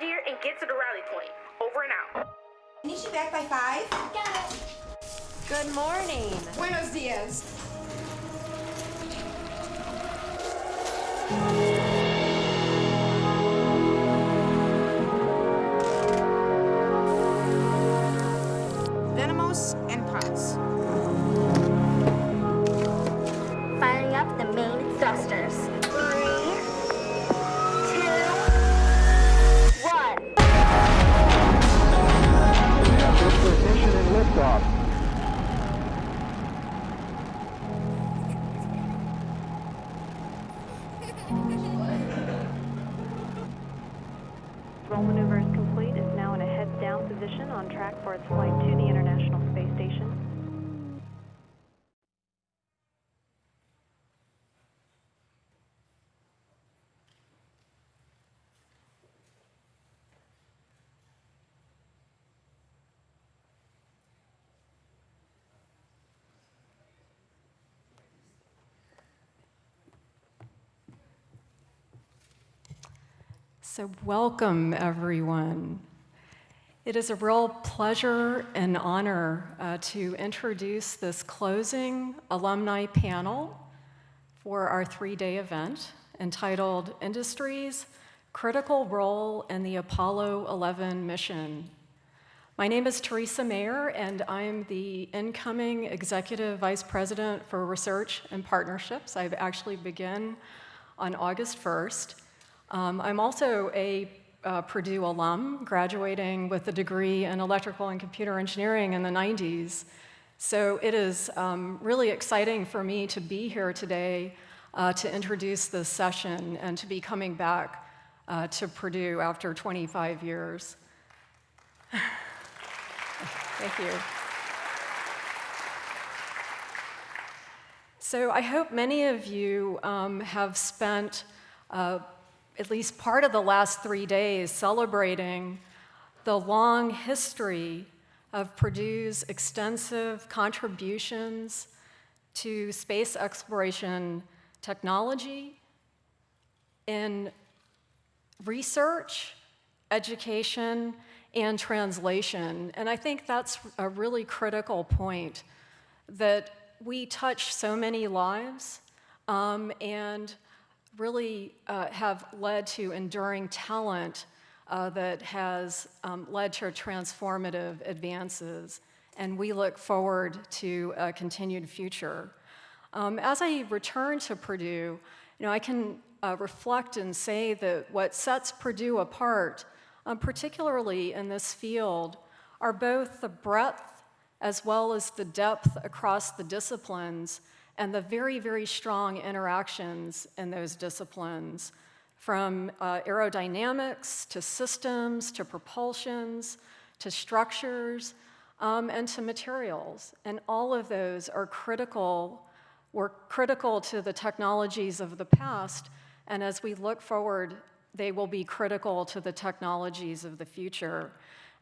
gear and get to the rally point. Over and out. Need you back by five? Got it. Good morning. Buenos dias. Liftoff. Roll maneuver is complete. It's now in a heads down position on track for its flight So, welcome everyone. It is a real pleasure and honor uh, to introduce this closing alumni panel for our three day event entitled Industries Critical Role in the Apollo 11 Mission. My name is Theresa Mayer, and I'm the incoming Executive Vice President for Research and Partnerships. I've actually begun on August 1st. Um, I'm also a uh, Purdue alum, graduating with a degree in electrical and computer engineering in the 90s. So it is um, really exciting for me to be here today uh, to introduce this session and to be coming back uh, to Purdue after 25 years. Thank you. So I hope many of you um, have spent uh, at least part of the last three days celebrating the long history of Purdue's extensive contributions to space exploration technology in research, education, and translation. And I think that's a really critical point that we touch so many lives um, and really uh, have led to enduring talent uh, that has um, led to transformative advances. And we look forward to a continued future. Um, as I return to Purdue, you know, I can uh, reflect and say that what sets Purdue apart, um, particularly in this field, are both the breadth as well as the depth across the disciplines and the very, very strong interactions in those disciplines, from uh, aerodynamics to systems to propulsions to structures um, and to materials. And all of those are critical, were critical to the technologies of the past, and as we look forward, they will be critical to the technologies of the future.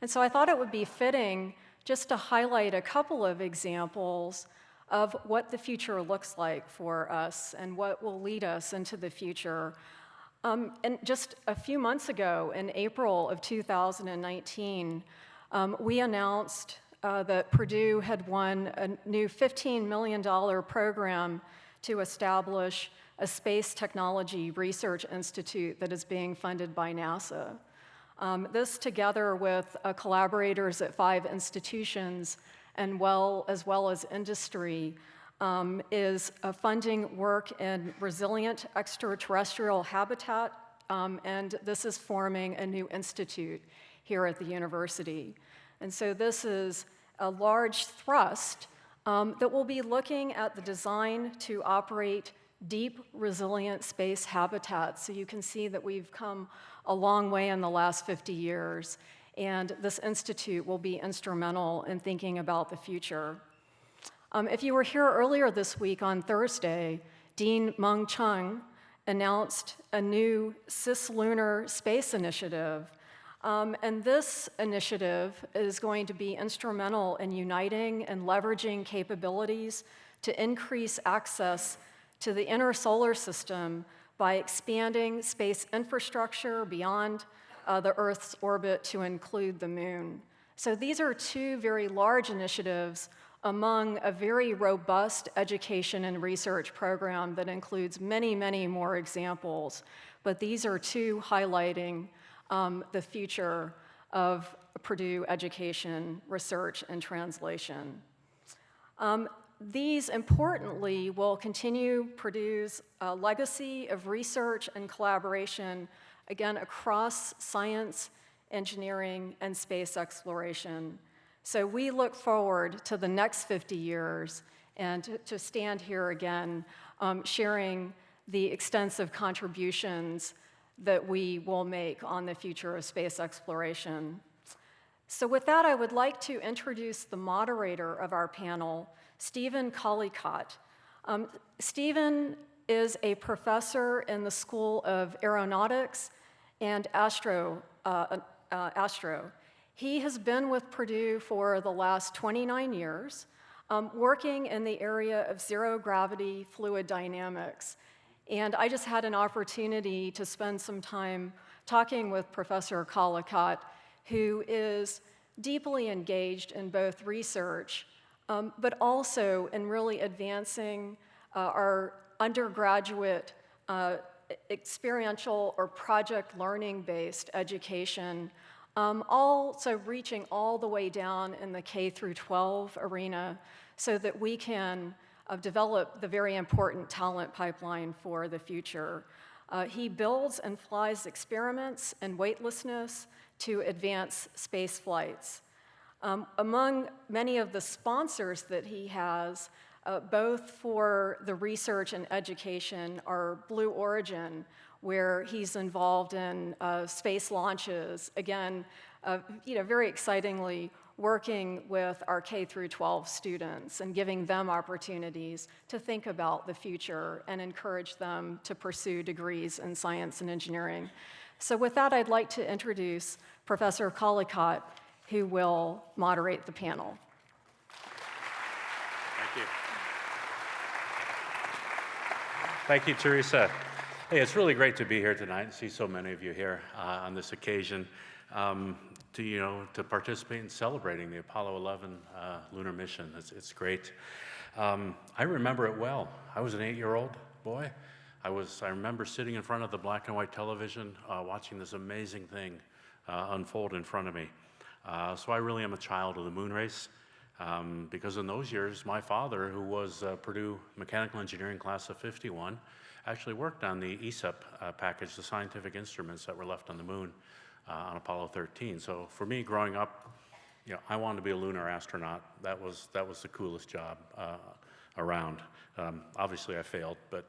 And so I thought it would be fitting just to highlight a couple of examples of what the future looks like for us and what will lead us into the future. Um, and just a few months ago, in April of 2019, um, we announced uh, that Purdue had won a new $15 million program to establish a space technology research institute that is being funded by NASA. Um, this, together with uh, collaborators at five institutions, and well, as well as industry, um, is uh, funding work in resilient extraterrestrial habitat, um, and this is forming a new institute here at the university. And so this is a large thrust um, that will be looking at the design to operate deep, resilient space habitats. So you can see that we've come a long way in the last 50 years and this institute will be instrumental in thinking about the future. Um, if you were here earlier this week on Thursday, Dean Mung Chiang announced a new cislunar space initiative. Um, and this initiative is going to be instrumental in uniting and leveraging capabilities to increase access to the inner solar system by expanding space infrastructure beyond uh, the Earth's orbit to include the moon. So these are two very large initiatives among a very robust education and research program that includes many, many more examples. But these are two highlighting um, the future of Purdue education, research, and translation. Um, these, importantly, will continue Purdue's uh, legacy of research and collaboration, again, across science, engineering, and space exploration. So we look forward to the next 50 years and to, to stand here again, um, sharing the extensive contributions that we will make on the future of space exploration. So with that, I would like to introduce the moderator of our panel, Stephen Collicott. Um, Stephen is a professor in the School of Aeronautics and Astro, uh, uh, Astro. He has been with Purdue for the last 29 years, um, working in the area of zero gravity fluid dynamics. And I just had an opportunity to spend some time talking with Professor Collicott, who is deeply engaged in both research um, but also in really advancing uh, our undergraduate uh, experiential or project learning based education, um, also reaching all the way down in the K through 12 arena so that we can uh, develop the very important talent pipeline for the future. Uh, he builds and flies experiments in weightlessness to advance space flights. Um, among many of the sponsors that he has, uh, both for the research and education, are Blue Origin, where he's involved in uh, space launches. Again, uh, you know, very excitingly working with our K through 12 students and giving them opportunities to think about the future and encourage them to pursue degrees in science and engineering. So with that, I'd like to introduce Professor Collicott, who will moderate the panel. Thank you. Thank you, Theresa. Hey, it's really great to be here tonight and see so many of you here uh, on this occasion um, to, you know, to participate in celebrating the Apollo 11 uh, lunar mission. It's, it's great. Um, I remember it well. I was an eight-year-old boy. I was, I remember sitting in front of the black and white television, uh, watching this amazing thing uh, unfold in front of me. Uh, so I really am a child of the moon race. Um, because in those years, my father, who was uh, Purdue Mechanical Engineering class of 51, actually worked on the ESEP uh, package, the scientific instruments that were left on the moon uh, on Apollo 13. So for me, growing up, you know, I wanted to be a lunar astronaut. That was, that was the coolest job uh, around. Um, obviously, I failed, but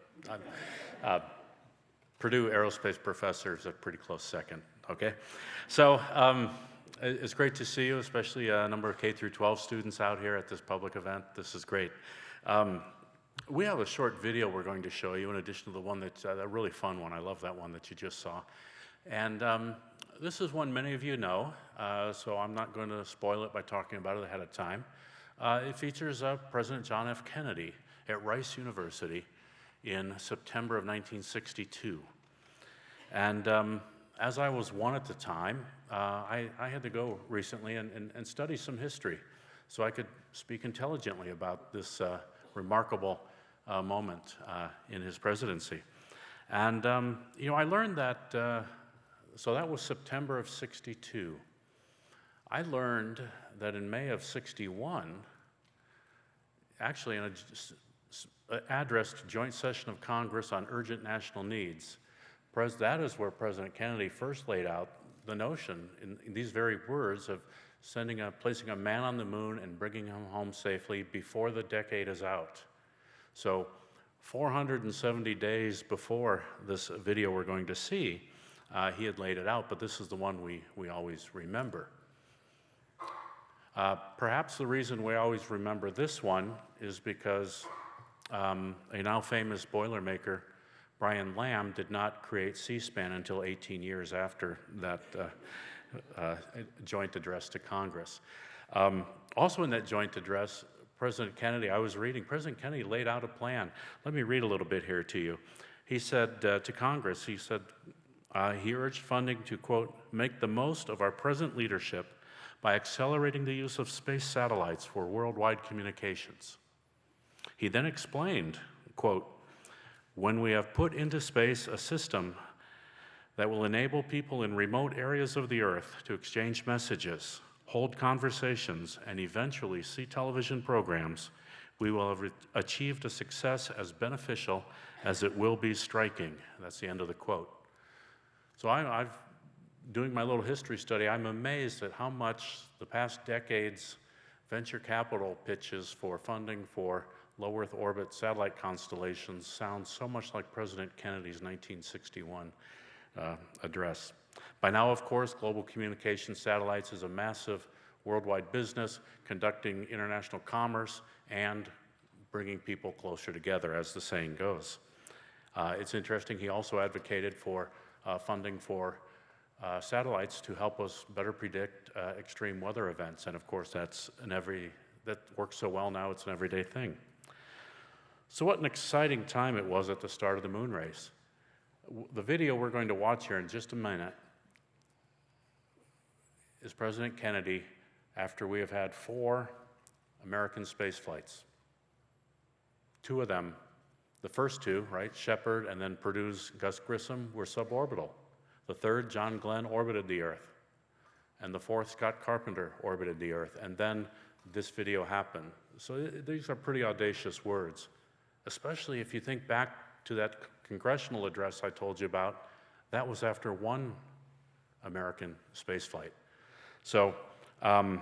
uh, Purdue aerospace professor is a pretty close second, okay? So, um, it's great to see you, especially a number of K through 12 students out here at this public event. This is great. Um, we have a short video we're going to show you in addition to the one that's uh, a really fun one. I love that one that you just saw. And um, this is one many of you know, uh, so I'm not going to spoil it by talking about it ahead of time. Uh, it features uh, President John F. Kennedy at Rice University in September of 1962. And um, as I was one at the time, uh, I, I, had to go recently and, and, and, study some history so I could speak intelligently about this uh, remarkable uh, moment uh, in his presidency. And, um, you know, I learned that, uh, so that was September of 62. I learned that in May of 61, actually in an address to Joint Session of Congress on Urgent National Needs, that is where President Kennedy first laid out the notion in, in, these very words of sending a, placing a man on the moon and bringing him home safely before the decade is out. So 470 days before this video we're going to see, uh, he had laid it out, but this is the one we, we always remember. Uh, perhaps the reason we always remember this one is because um, a now famous Boilermaker Brian Lamb did not create C-SPAN until 18 years after that uh, uh, joint address to Congress. Um, also in that joint address, President Kennedy, I was reading, President Kennedy laid out a plan. Let me read a little bit here to you. He said uh, to Congress, he said, Uh, he urged funding to, quote, make the most of our present leadership by accelerating the use of space satellites for worldwide communications. He then explained, quote, when we have put into space a system that will enable people in remote areas of the Earth to exchange messages, hold conversations, and eventually see television programs, we will have achieved a success as beneficial as it will be striking. That's the end of the quote. So I, I've, doing my little history study, I'm amazed at how much the past decades venture capital pitches for funding for low Earth orbit satellite constellations sound so much like President Kennedy's 1961 uh, address. By now, of course, global communication satellites is a massive worldwide business conducting international commerce and bringing people closer together, as the saying goes. Uh, it's interesting, he also advocated for uh, funding for uh, satellites to help us better predict uh, extreme weather events. And of course, that's an every, that works so well now, it's an everyday thing. So what an exciting time it was at the start of the moon race. The video we're going to watch here in just a minute is President Kennedy after we have had four American space flights. Two of them the first two, right, Shepard and then Purdue's Gus Grissom, were suborbital. The third, John Glenn, orbited the Earth. And the fourth, Scott Carpenter, orbited the Earth. And then this video happened. So uh, these are pretty audacious words, especially if you think back to that congressional address I told you about. That was after one American spaceflight. So um,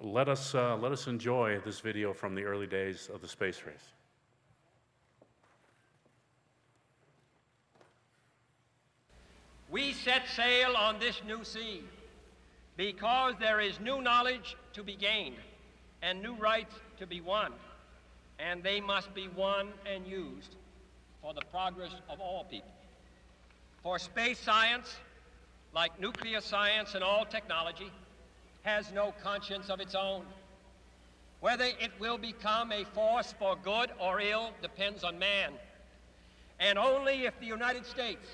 let, us, uh, let us enjoy this video from the early days of the space race. We set sail on this new sea because there is new knowledge to be gained and new rights to be won, and they must be won and used for the progress of all people. For space science, like nuclear science and all technology, has no conscience of its own. Whether it will become a force for good or ill depends on man. And only if the United States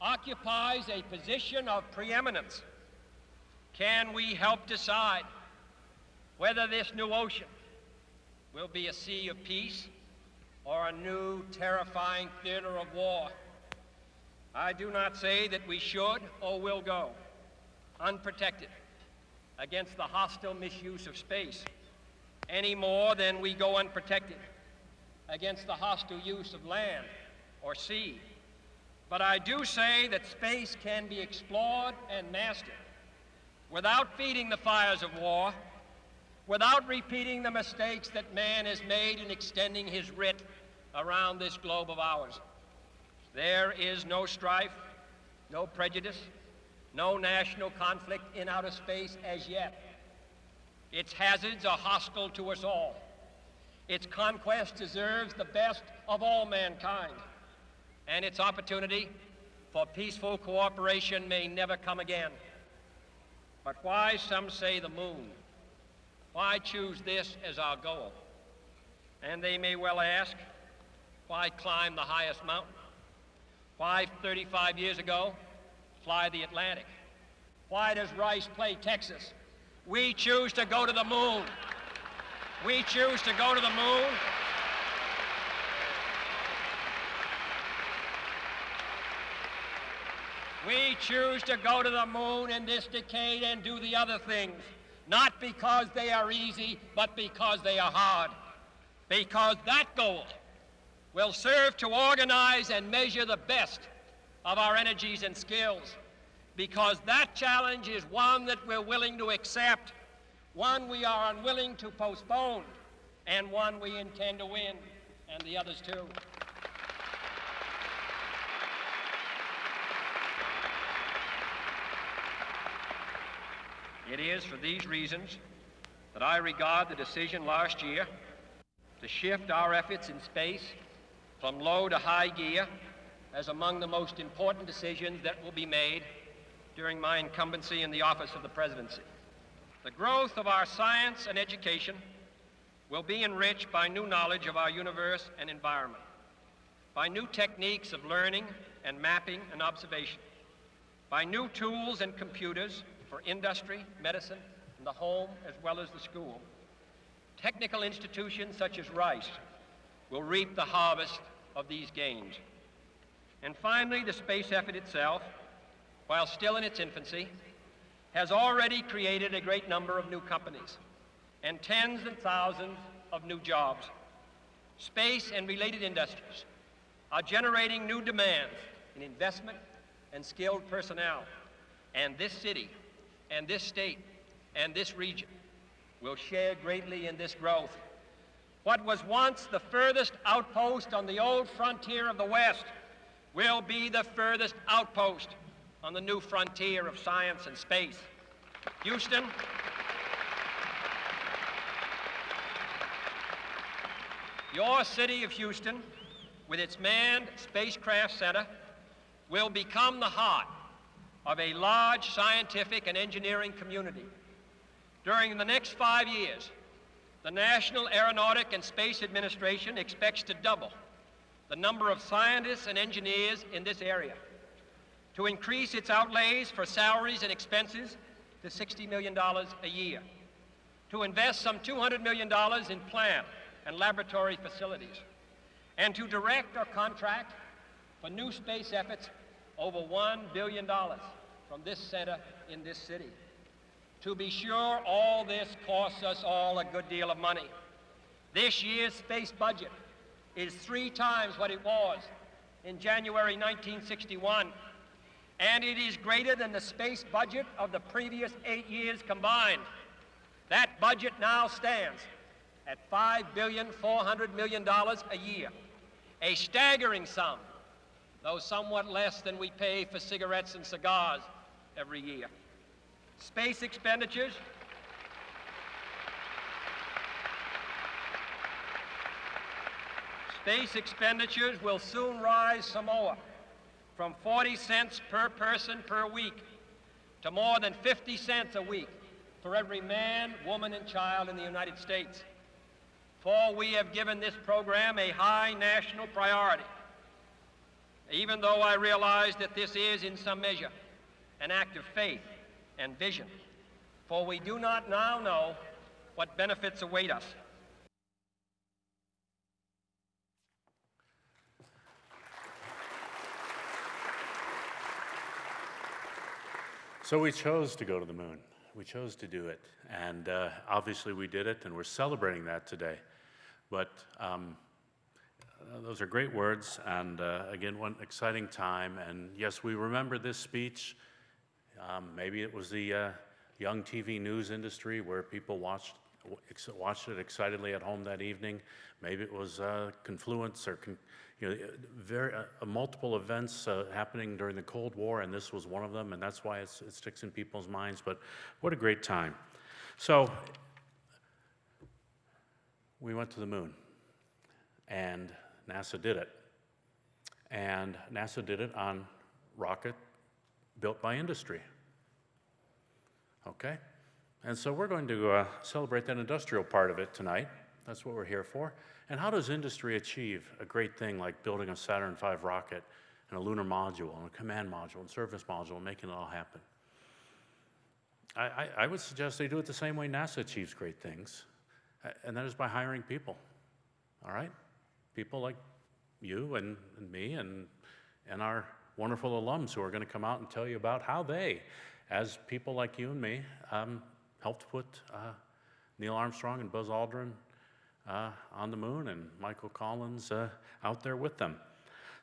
occupies a position of preeminence, can we help decide whether this new ocean will be a sea of peace or a new terrifying theater of war? I do not say that we should or will go unprotected against the hostile misuse of space any more than we go unprotected against the hostile use of land or sea but I do say that space can be explored and mastered without feeding the fires of war, without repeating the mistakes that man has made in extending his writ around this globe of ours. There is no strife, no prejudice, no national conflict in outer space as yet. Its hazards are hostile to us all. Its conquest deserves the best of all mankind and its opportunity for peaceful cooperation may never come again. But why, some say, the moon? Why choose this as our goal? And they may well ask, why climb the highest mountain? Why, 35 years ago, fly the Atlantic? Why does Rice play Texas? We choose to go to the moon. We choose to go to the moon We choose to go to the moon in this decade and do the other things, not because they are easy, but because they are hard. Because that goal will serve to organize and measure the best of our energies and skills. Because that challenge is one that we're willing to accept, one we are unwilling to postpone, and one we intend to win, and the others too. It is for these reasons that I regard the decision last year to shift our efforts in space from low to high gear as among the most important decisions that will be made during my incumbency in the office of the presidency. The growth of our science and education will be enriched by new knowledge of our universe and environment, by new techniques of learning and mapping and observation, by new tools and computers for industry, medicine, and the home as well as the school. Technical institutions such as Rice will reap the harvest of these gains. And finally, the space effort itself, while still in its infancy, has already created a great number of new companies and tens and thousands of new jobs. Space and related industries are generating new demands in investment and skilled personnel. And this city and this state and this region will share greatly in this growth. What was once the furthest outpost on the old frontier of the West will be the furthest outpost on the new frontier of science and space. Houston, your city of Houston, with its manned spacecraft center, will become the heart of a large scientific and engineering community. During the next five years, the National Aeronautic and Space Administration expects to double the number of scientists and engineers in this area, to increase its outlays for salaries and expenses to $60 million a year, to invest some $200 million in plant and laboratory facilities, and to direct or contract for new space efforts over $1 billion from this center in this city. To be sure, all this costs us all a good deal of money. This year's space budget is three times what it was in January 1961, and it is greater than the space budget of the previous eight years combined. That budget now stands at $5,400 million a year, a staggering sum, though somewhat less than we pay for cigarettes and cigars every year. Space expenditures Space expenditures will soon rise some more, from 40 cents per person per week to more than 50 cents a week for every man, woman, and child in the United States. For we have given this program a high national priority, even though I realize that this is, in some measure, an act of faith and vision. For we do not now know what benefits await us. So we chose to go to the moon. We chose to do it. And uh, obviously we did it, and we're celebrating that today. But um, uh, those are great words, and uh, again, one exciting time. And yes, we remember this speech. Um, maybe it was the uh, young TV news industry where people watched, watched it excitedly at home that evening. Maybe it was uh, Confluence or con you know, very, uh, multiple events happening during the Cold War, and this was one of them, and that's why it sticks in people's minds. But what a great time. So we went to the moon, and NASA did it. And NASA did it on rocket built by industry. Okay? And so we're going to uh, celebrate that industrial part of it tonight. That's what we're here for. And how does industry achieve a great thing like building a Saturn V rocket and a lunar module and a command module and service module and making it all happen? I, I, I would suggest they do it the same way NASA achieves great things, and that is by hiring people. All right? People like you and, and me and, and our wonderful alums who are going to come out and tell you about how they, as people like you and me, um, helped put uh, Neil Armstrong and Buzz Aldrin uh, on the moon and Michael Collins uh, out there with them.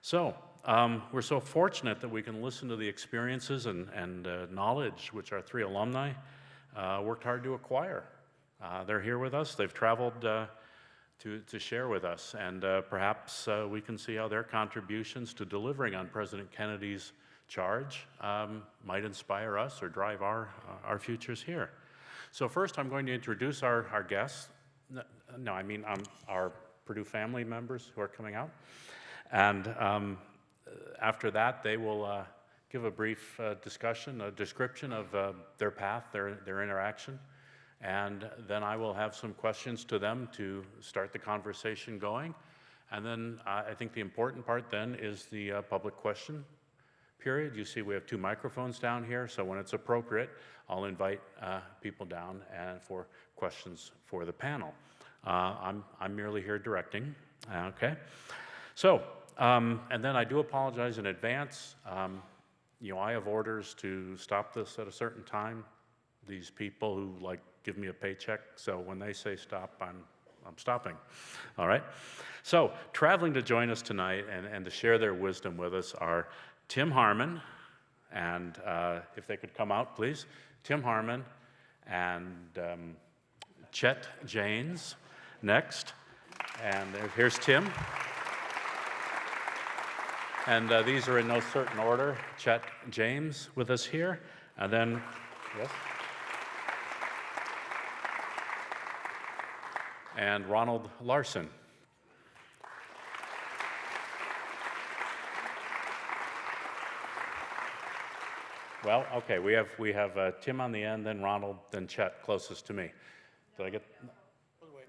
So um, we're so fortunate that we can listen to the experiences and, and uh, knowledge which our three alumni uh, worked hard to acquire. Uh, they're here with us. They've traveled to, to share with us, and perhaps we can see how their contributions to delivering on President Kennedy's charge um, might inspire us or drive our, our futures here. So first, I'm going to introduce our, our guests. No, I mean um, our Purdue family members who are coming out. And um, after that, they will uh, give a brief uh, discussion, a description of uh, their path, their, their interaction. And then I will have some questions to them to start the conversation going. And then uh, I think the important part then is the uh, public question period. You see we have two microphones down here, so when it's appropriate, I'll invite uh, people down and for questions for the panel. Uh, I'm, I'm merely here directing, okay? So, um, and then I do apologize in advance. Um, you know, I have orders to stop this at a certain time. These people who like give me a paycheck, so when they say stop, I'm, I'm stopping. All right? So, traveling to join us tonight and, and to share their wisdom with us are Tim Harmon, and uh, if they could come out, please. Tim Harmon and um, Chet Janes next. And here's Tim. And uh, these are in no certain order. Chet James with us here. And then, yes? And Ronald Larson. Well, okay, we have, we have uh, Tim on the end, then Ronald, then Chet closest to me. Did I get?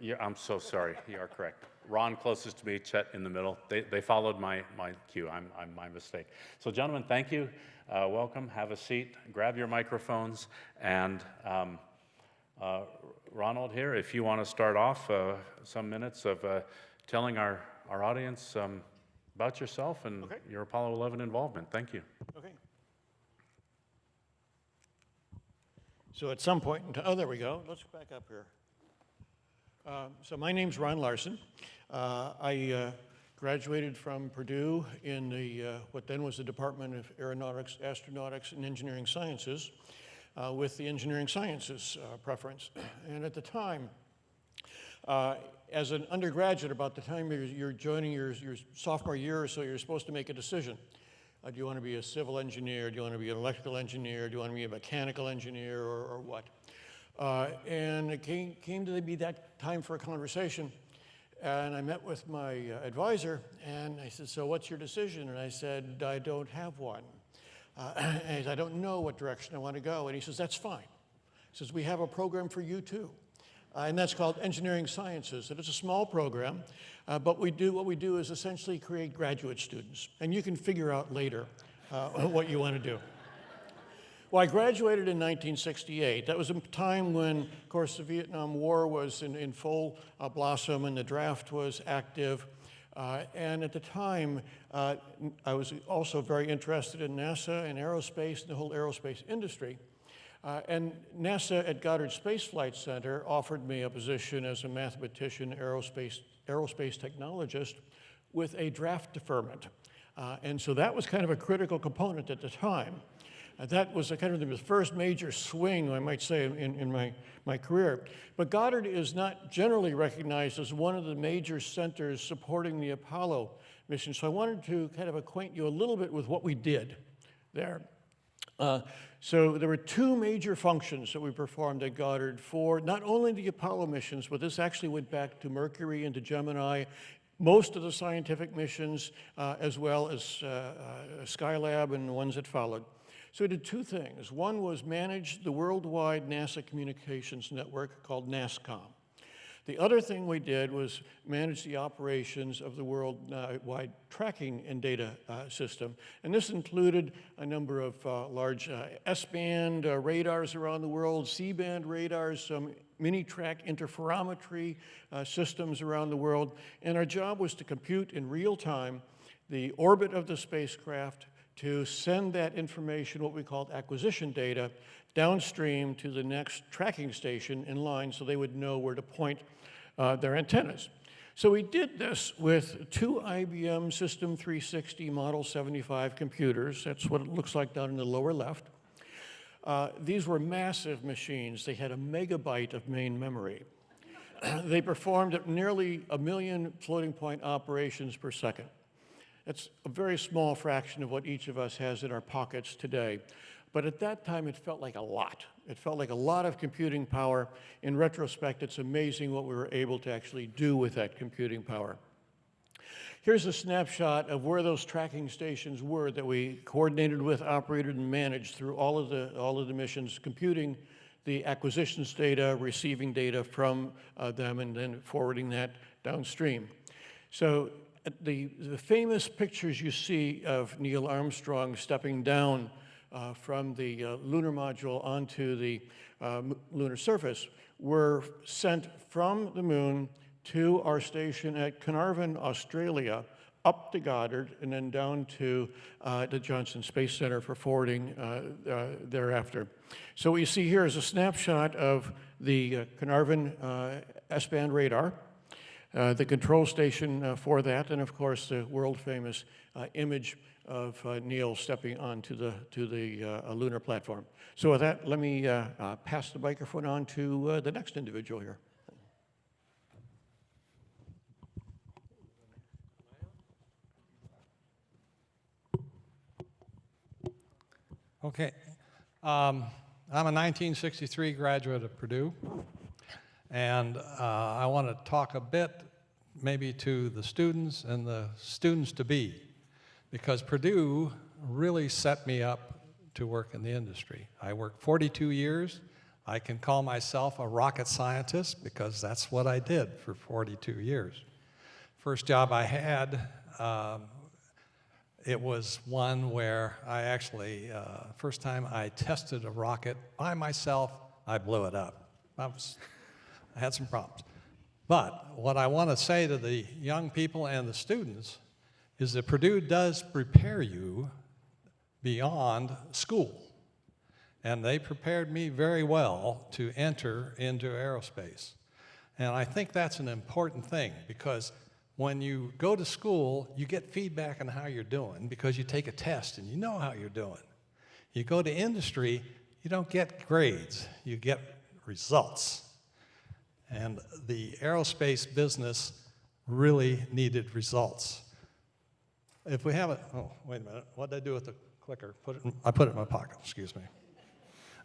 Yeah, I'm so sorry. You are correct. Ron closest to me, Chet in the middle. They, they followed my, my cue. I'm, I'm my mistake. So, gentlemen, thank you. Uh, welcome. Have a seat. Grab your microphones. And um, uh, Ronald here, if you want to start off uh, some minutes of uh, telling our, our audience um, about yourself and Okay. your Apollo 11 involvement. Thank you. Okay. So at some point, in oh, there we go. Let's back up here. Um, So my name's Ron Larson. Uh, I uh, graduated from Purdue in the, uh, what then was the Department of Aeronautics, Astronautics, and Engineering Sciences uh, with the engineering sciences uh, preference. And at the time, uh, as an undergraduate, about the time you're, you're joining your, your sophomore year or so, you're supposed to make a decision. Uh, do you want to be a civil engineer? Do you want to be an electrical engineer? Do you want to be a mechanical engineer or, or what? And it came, came to be that time for a conversation. And I met with my advisor and I said, So what's your decision? And I said, I don't have one. Uh, and I don't know what direction I want to go. And he says, That's fine. He says, We have a program for you too. Uh, and that's called Engineering Sciences. And it's a small program, uh, but we do, what we do is essentially create graduate students. And you can figure out later uh, what you want to do. Well, I graduated in 1968. That was a time when, of course, the Vietnam War was in, in full uh, blossom and the draft was active. Uh, and at the time, uh, I was also very interested in NASA and aerospace and the whole aerospace industry. Uh, and NASA at Goddard Space Flight Center offered me a position as a mathematician, aerospace, aerospace technologist with a draft deferment. Uh, and so that was kind of a critical component at the time. That was kind of the first major swing, I might say, in, in my, my career. But Goddard is not generally recognized as one of the major centers supporting the Apollo mission. So I wanted to kind of acquaint you a little bit with what we did there. Uh, so there were two major functions that we performed at Goddard for not only the Apollo missions, but this actually went back to Mercury and to Gemini, most of the scientific missions, uh, as well as uh, uh, Skylab and the ones that followed. So we did two things. One was manage the worldwide NASA communications network called NASCOM. The other thing we did was manage the operations of the worldwide tracking and data uh, system. And this included a number of uh, large uh, S-band uh, radars around the world, C-band radars, some mini-track interferometry uh, systems around the world. And our job was to compute in real time the orbit of the spacecraft, to send that information, what we called acquisition data, downstream to the next tracking station in line so they would know where to point uh, their antennas. So we did this with two IBM System 360 Model 75 computers. That's what it looks like down in the lower left. Uh, these were massive machines. They had a megabyte of main memory. they performed nearly a million floating point operations per second. That's a very small fraction of what each of us has in our pockets today. But at that time, it felt like a lot. It felt like a lot of computing power. In retrospect, it's amazing what we were able to actually do with that computing power. Here's a snapshot of where those tracking stations were that we coordinated with, operated, and managed through all of the, all of the missions, computing the acquisitions data, receiving data from uh, them, and then forwarding that downstream. So the, the famous pictures you see of Neil Armstrong stepping down uh, from the uh, lunar module onto the uh, lunar surface were sent from the moon to our station at Carnarvon, Australia, up to Goddard, and then down to uh, the Johnson Space Center for forwarding uh, thereafter. So what you see here is a snapshot of the Carnarvon S-band radar, the control station uh, for that, and of course the world-famous uh, image of uh, Neil stepping onto the to the uh, lunar platform. So with that, let me uh, uh, pass the microphone on to uh, the next individual here. Okay. Um, I'm a 1963 graduate of Purdue, and uh, I want to talk a bit maybe to the students and the students to be, because Purdue really set me up to work in the industry. I worked 42 years. I can call myself a rocket scientist because that's what I did for 42 years. First job I had um, it was one where I actually, uh, first time I tested a rocket by myself, I blew it up. I, was, I had some problems. But what I want to say to the young people and the students is that Purdue does prepare you beyond school. And they prepared me very well to enter into aerospace. And I think that's an important thing because when you go to school, you get feedback on how you're doing because you take a test and you know how you're doing. You go to industry, you don't get grades, you get results. And the aerospace business really needed results. If we have it, oh, wait a minute, what did I do with the clicker? Put it in, I put it in my pocket, excuse me.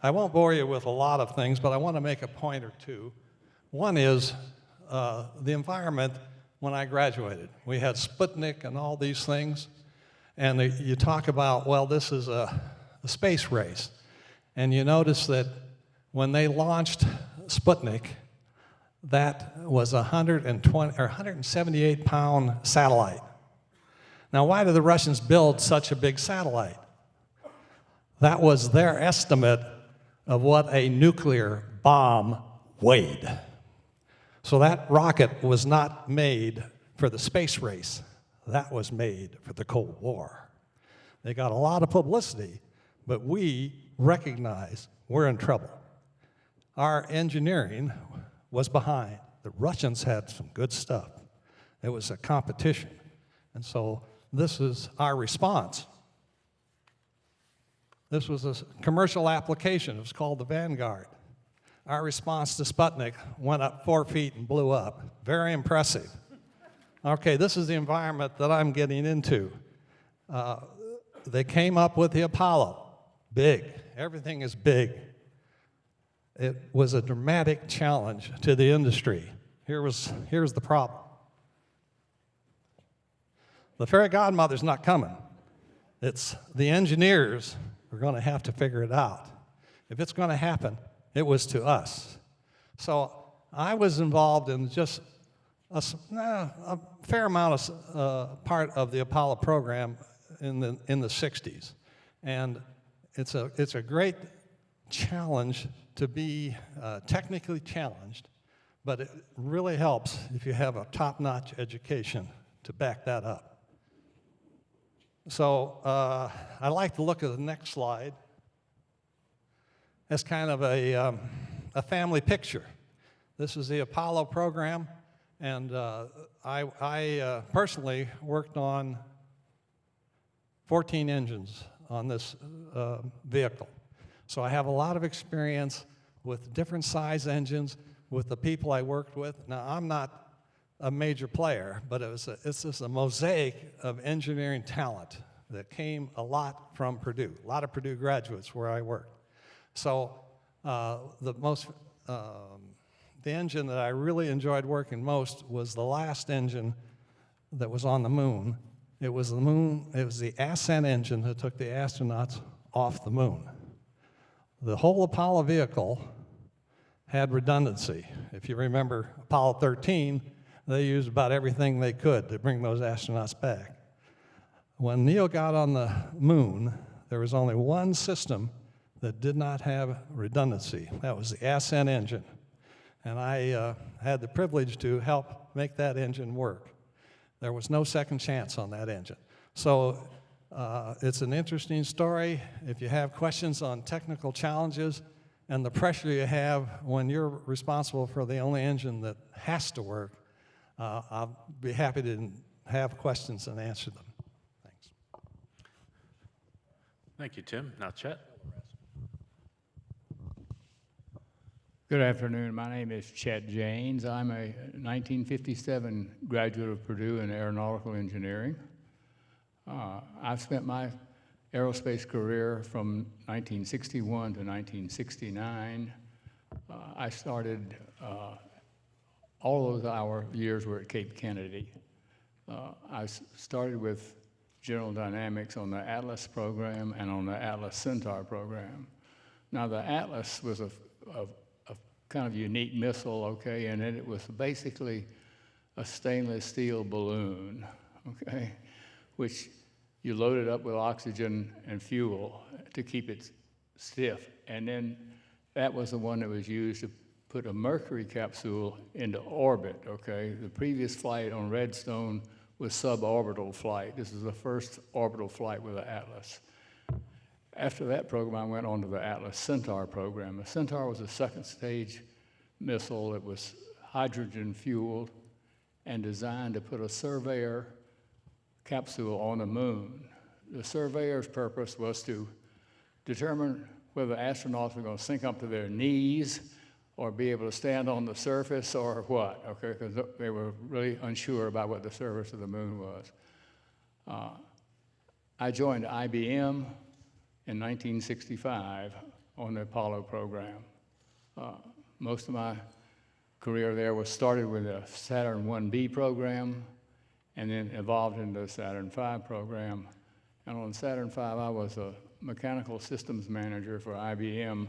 I won't bore you with a lot of things, but I want to make a point or two. One is uh, the environment when I graduated. We had Sputnik and all these things. And the, you talk about, well, this is a, a space race. And you notice that when they launched Sputnik, that was a 120 or 178 pound satellite. Now, why did the Russians build such a big satellite? That was their estimate of what a nuclear bomb weighed. So that rocket was not made for the space race. That was made for the Cold War. They got a lot of publicity, but we recognize we're in trouble. Our engineering was behind. The Russians had some good stuff. It was a competition. And so this is our response. This was a commercial application. It was called the Vanguard. Our response to Sputnik went up four feet and blew up. Very impressive. Okay, this is the environment that I'm getting into. Uh, they came up with the Apollo. Big. Everything is big. It was a dramatic challenge to the industry. Here was, here's the problem. The fairy godmother's not coming. It's the engineers are going to have to figure it out. If it's going to happen, it was to us. So I was involved in just a, a fair amount of uh, part of the Apollo program in the, in the 60s. And it's a, it's a great challenge to be uh, technically challenged, but it really helps if you have a top-notch education to back that up. So uh, I like to look at the next slide as kind of a, um, a family picture. This is the Apollo program, and uh, I, I uh, personally worked on 14 engines on this uh, vehicle. So I have a lot of experience with different size engines, with the people I worked with. Now, I'm not a major player, but it was a, it's just a mosaic of engineering talent that came a lot from Purdue, a lot of Purdue graduates where I worked. So uh, the most, um, the engine that I really enjoyed working most was the last engine that was on the moon. It was the moon, it was the ascent engine that took the astronauts off the moon. The whole Apollo vehicle had redundancy. If you remember Apollo 13, they used about everything they could to bring those astronauts back. When Neil got on the moon, there was only one system that did not have redundancy. That was the Ascent engine. And I uh, had the privilege to help make that engine work. There was no second chance on that engine. So uh, it's an interesting story. If you have questions on technical challenges and the pressure you have when you're responsible for the only engine that has to work, uh, I'll be happy to have questions and answer them. Thanks. Thank you, Tim. Now, Chet. Good afternoon. My name is Chet Janes. I'm a 1957 graduate of Purdue in aeronautical engineering. Uh, I've spent my aerospace career from 1961 to 1969. Uh, I started, uh, all of our years were at Cape Kennedy. Uh, I started with General Dynamics on the Atlas program and on the Atlas Centaur program. Now, the Atlas was a, a, a kind of unique missile, okay, and it was basically a stainless steel balloon, okay, which you loaded up with oxygen and fuel to keep it stiff. And then that was the one that was used to put a Mercury capsule into orbit, okay? The previous flight on Redstone was suborbital flight. This is the first orbital flight with the Atlas. After that program, I went on to the Atlas Centaur program. The Centaur was a second stage missile. It was hydrogen fueled and designed to put a surveyor capsule on the moon. The surveyor's purpose was to determine whether astronauts were going to sink up to their knees or be able to stand on the surface or what, okay, because they were really unsure about what the surface of the moon was. Uh, I joined IBM in 1965 on the Apollo program. Uh, most of my career there was started with the Saturn 1B program and then evolved into the Saturn V program. And on Saturn V, I was a mechanical systems manager for IBM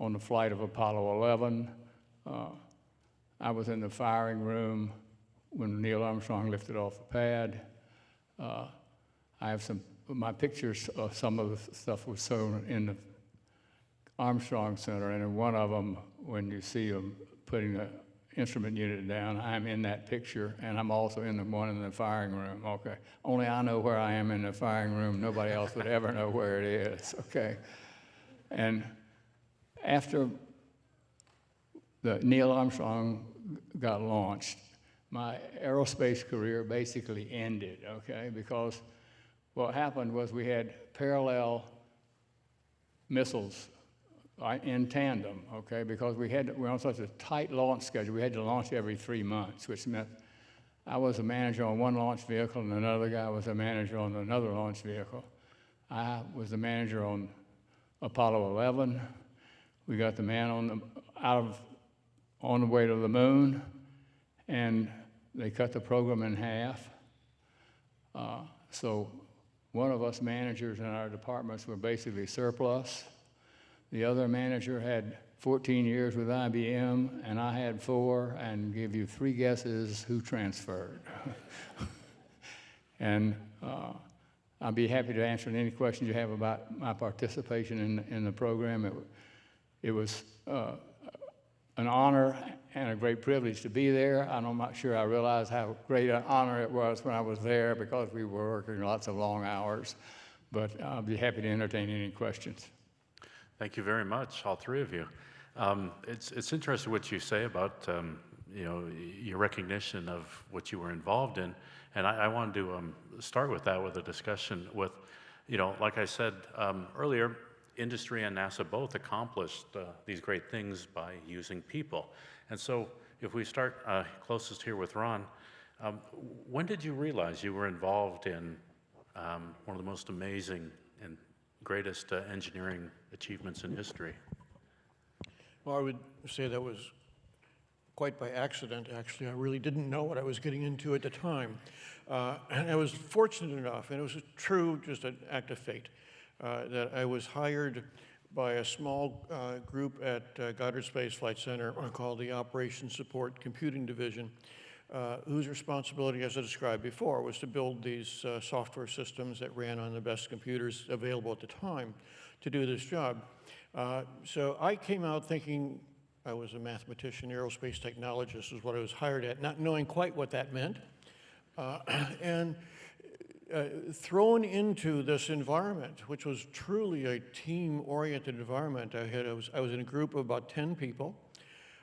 on the flight of Apollo 11. Uh, I was in the firing room when Neil Armstrong lifted off the pad. Uh, I have some, my pictures of some of the stuff was shown in the Armstrong Center, and in one of them, when you see them putting the instrument unit down, I'm in that picture, and I'm also in the one in the firing room, okay? Only I know where I am in the firing room. Nobody else would ever know where it is, okay? And after the Neil Armstrong got launched, my aerospace career basically ended, okay? Because what happened was we had parallel missiles in tandem, okay? Because we had, we were on such a tight launch schedule, we had to launch every three months, which meant I was a manager on one launch vehicle and another guy was a manager on another launch vehicle. I was the manager on Apollo 11. We got the man on the, out of, on the way to the moon, and they cut the program in half. Uh, so one of us managers in our departments were basically surplus. The other manager had 14 years with IBM, and I had four, and give you three guesses who transferred. and uh, I'll be happy to answer any questions you have about my participation in, in the program. It, it was uh, an honor and a great privilege to be there. I'm not sure I realized how great an honor it was when I was there because we were working lots of long hours. But I'll be happy to entertain any questions. Thank you very much, all three of you. Um, it's, it's interesting what you say about um, you know, your recognition of what you were involved in. And I, I wanted to um, start with that with a discussion with, you know, like I said um, earlier, industry and NASA both accomplished uh, these great things by using people. And so if we start uh, closest here with Ron, um, when did you realize you were involved in um, one of the most amazing and greatest uh, engineering achievements in history? Well, I would say that was quite by accident, actually. I really didn't know what I was getting into at the time. Uh, and I was fortunate enough, and it was a true, just an act of fate, uh, that I was hired by a small uh, group at uh, Goddard Space Flight Center called the Operations Support Computing Division. uh, whose responsibility, as I described before, was to build these uh, software systems that ran on the best computers available at the time to do this job. Uh, so I came out thinking I was a mathematician, aerospace technologist is what I was hired at, not knowing quite what that meant. Uh, and uh, thrown into this environment, which was truly a team-oriented environment. I, had, I, was, I was in a group of about 10 people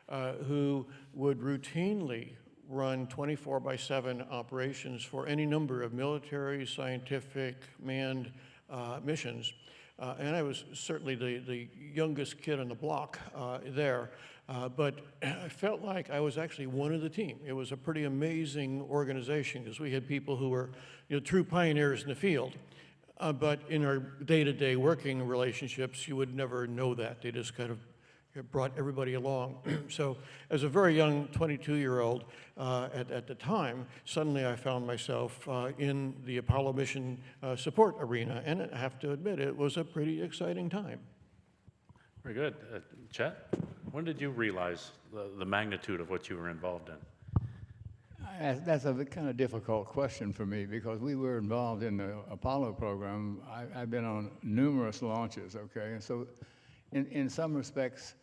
uh, who would routinely run 24 by 7 operations for any number of military, scientific, manned uh, missions. Uh, and I was certainly the, the youngest kid on the block uh, there. Uh, but I felt like I was actually one of the team. It was a pretty amazing organization because we had people who were you know, true pioneers in the field. Uh, but in our day-to-day working relationships, you would never know that. They just kind of brought everybody along. so as a very young 22-year-old uh, at, at the time, suddenly I found myself uh, in the Apollo mission uh, support arena. And I have to admit, it was a pretty exciting time. Very good. Uh, Chet, when did you realize the, the magnitude of what you were involved in? That's- That's a kind of difficult question for me because we were involved in the Apollo program. I, I've been on numerous launches, okay? And so, in, in some respects,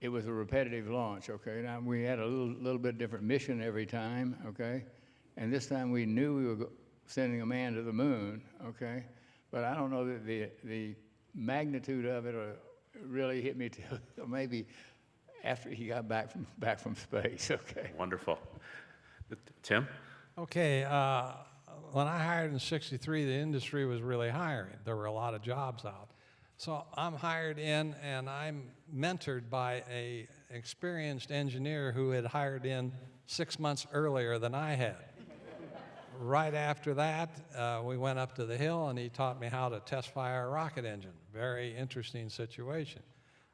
it was a repetitive launch, okay? Now, we had a little, little bit different mission every time, okay? And this time we knew we were sending a man to the moon, okay? But I don't know that the, the magnitude of it uh, really hit me till maybe after he got back from, back from space, okay? Wonderful. Tim? Okay, uh, when I hired in 63, the industry was really hiring. There were a lot of jobs out. So I'm hired in and I'm mentored by a experienced engineer who had hired in six months earlier than I had. right after that, uh, we went up to the hill and he taught me how to test fire a rocket engine. Very interesting situation.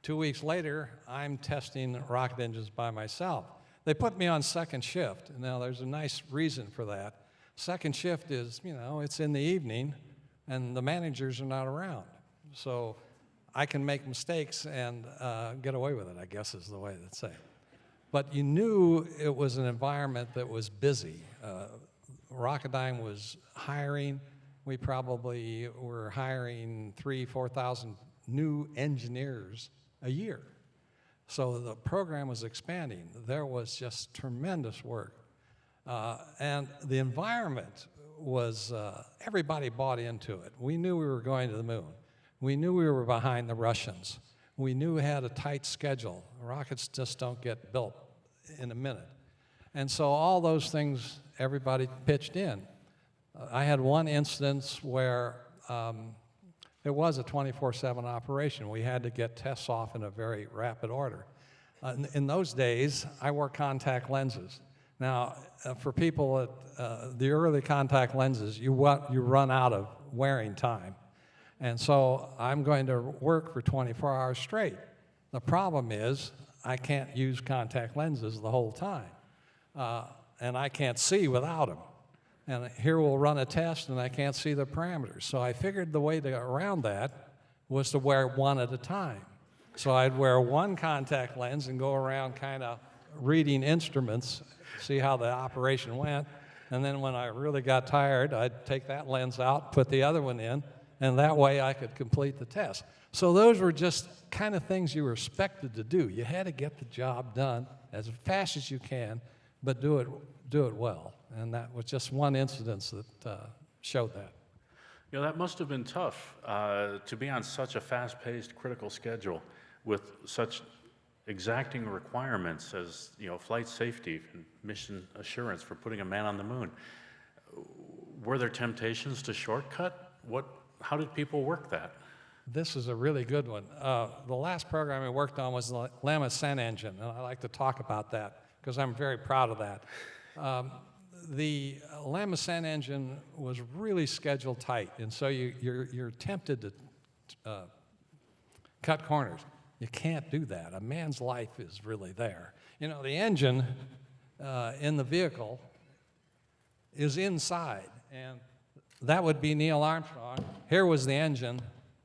Two weeks later, I'm testing rocket engines by myself. They put me on second shift. Now, there's a nice reason for that. Second shift is, you know, it's in the evening and the managers are not around. So I can make mistakes and uh, get away with it, I guess is the way to say it. But you knew it was an environment that was busy. Uh, Rocketdyne was hiring. We probably were hiring three, 4,000 new engineers a year. So the program was expanding. There was just tremendous work. Uh, and the environment was, uh, everybody bought into it. We knew we were going to the moon. We knew we were behind the Russians. We knew we had a tight schedule. Rockets just don't get built in a minute. And so all those things, everybody pitched in. I had one instance where um, it was a 24-7 operation. We had to get tests off in a very rapid order. Uh, in, in, those days, I wore contact lenses. Now, uh, for people at uh, the early contact lenses, you, you run out of wearing time. And so I'm going to work for 24 hours straight. The problem is I can't use contact lenses the whole time. Uh, and I can't see without them. And here we'll run a test and I can't see the parameters. So I figured the way to get around that was to wear one at a time. So I'd wear one contact lens and go around kind of reading instruments, see how the operation went. And then when I really got tired, I'd take that lens out, put the other one in, and that way I could complete the test. So those were just kind of things you were expected to do. You had to get the job done as fast as you can, but do it, do it well. And that was just one incident that uh, showed that. You know, that must have been tough uh, to be on such a fast-paced, critical schedule with such exacting requirements as, you know, flight safety and mission assurance for putting a man on the moon. Were there temptations to shortcut? What, how did people work that? This is a really good one. Uh, the last program I worked on was the LM Ascent engine, and I like to talk about that because I'm very proud of that. Um, the LM Ascent engine was really schedule tight, and so you, are you're, you're tempted to uh, cut corners. You can't do that. A man's life is really there. You know, the engine uh, in the vehicle is inside, and that would be Neil Armstrong. Here was the engine.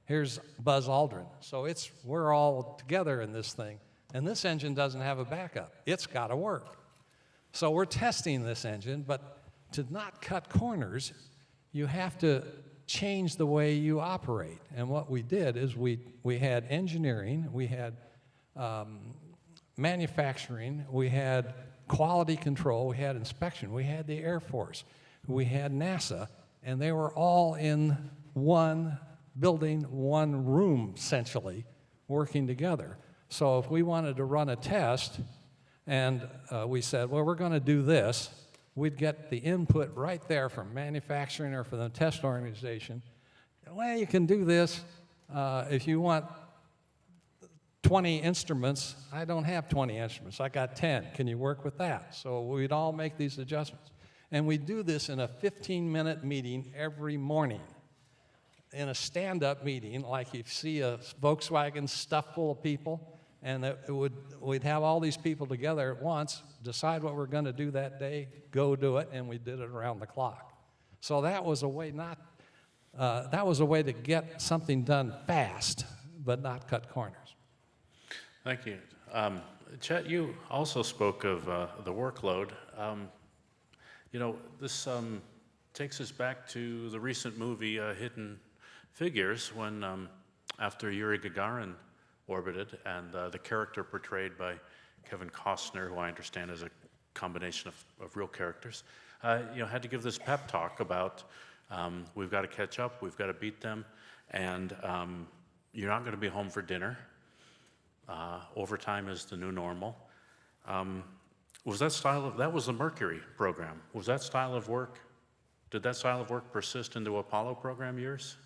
Here's Buzz Aldrin. So it's we're all together in this thing, and this engine doesn't have a backup. It's got to work. So we're testing this engine, but to not cut corners, you have to change the way you operate. And what we did is we, we had engineering, we had um, manufacturing, we had quality control, we had inspection, we had the Air Force, we had NASA, and they were all in one building, one room essentially, working together. So if we wanted to run a test and uh, we said, well, we're going to do this, we'd get the input right there from manufacturing or from the test organization. Well, you can do this. Uh, if you want 20 instruments, I don't have 20 instruments. I got 10. Can you work with that? So we'd all make these adjustments. And we do this in a 15 minute meeting every morning. In a stand up meeting, like you see a Volkswagen stuffed full of people, and it would, we'd have all these people together at once, decide what we're going to do that day, go do it, and we did it around the clock. So that was a way not, uh, that was a way to get something done fast, but not cut corners. Thank you. Um, Chet, you also spoke of uh, the workload. Um, you know, this um, takes us back to the recent movie uh, Hidden Figures when, um, after Yuri Gagarin orbited, and uh, the character portrayed by Kevin Costner, who I understand is a combination of, of real characters, uh, you know, had to give this pep talk about um, we've got to catch up, we've got to beat them, and um, you're not going to be home for dinner. Uh, overtime is the new normal. Um, was that style of, that was the Mercury program. Was that style of work, did that style of work persist into Apollo program years?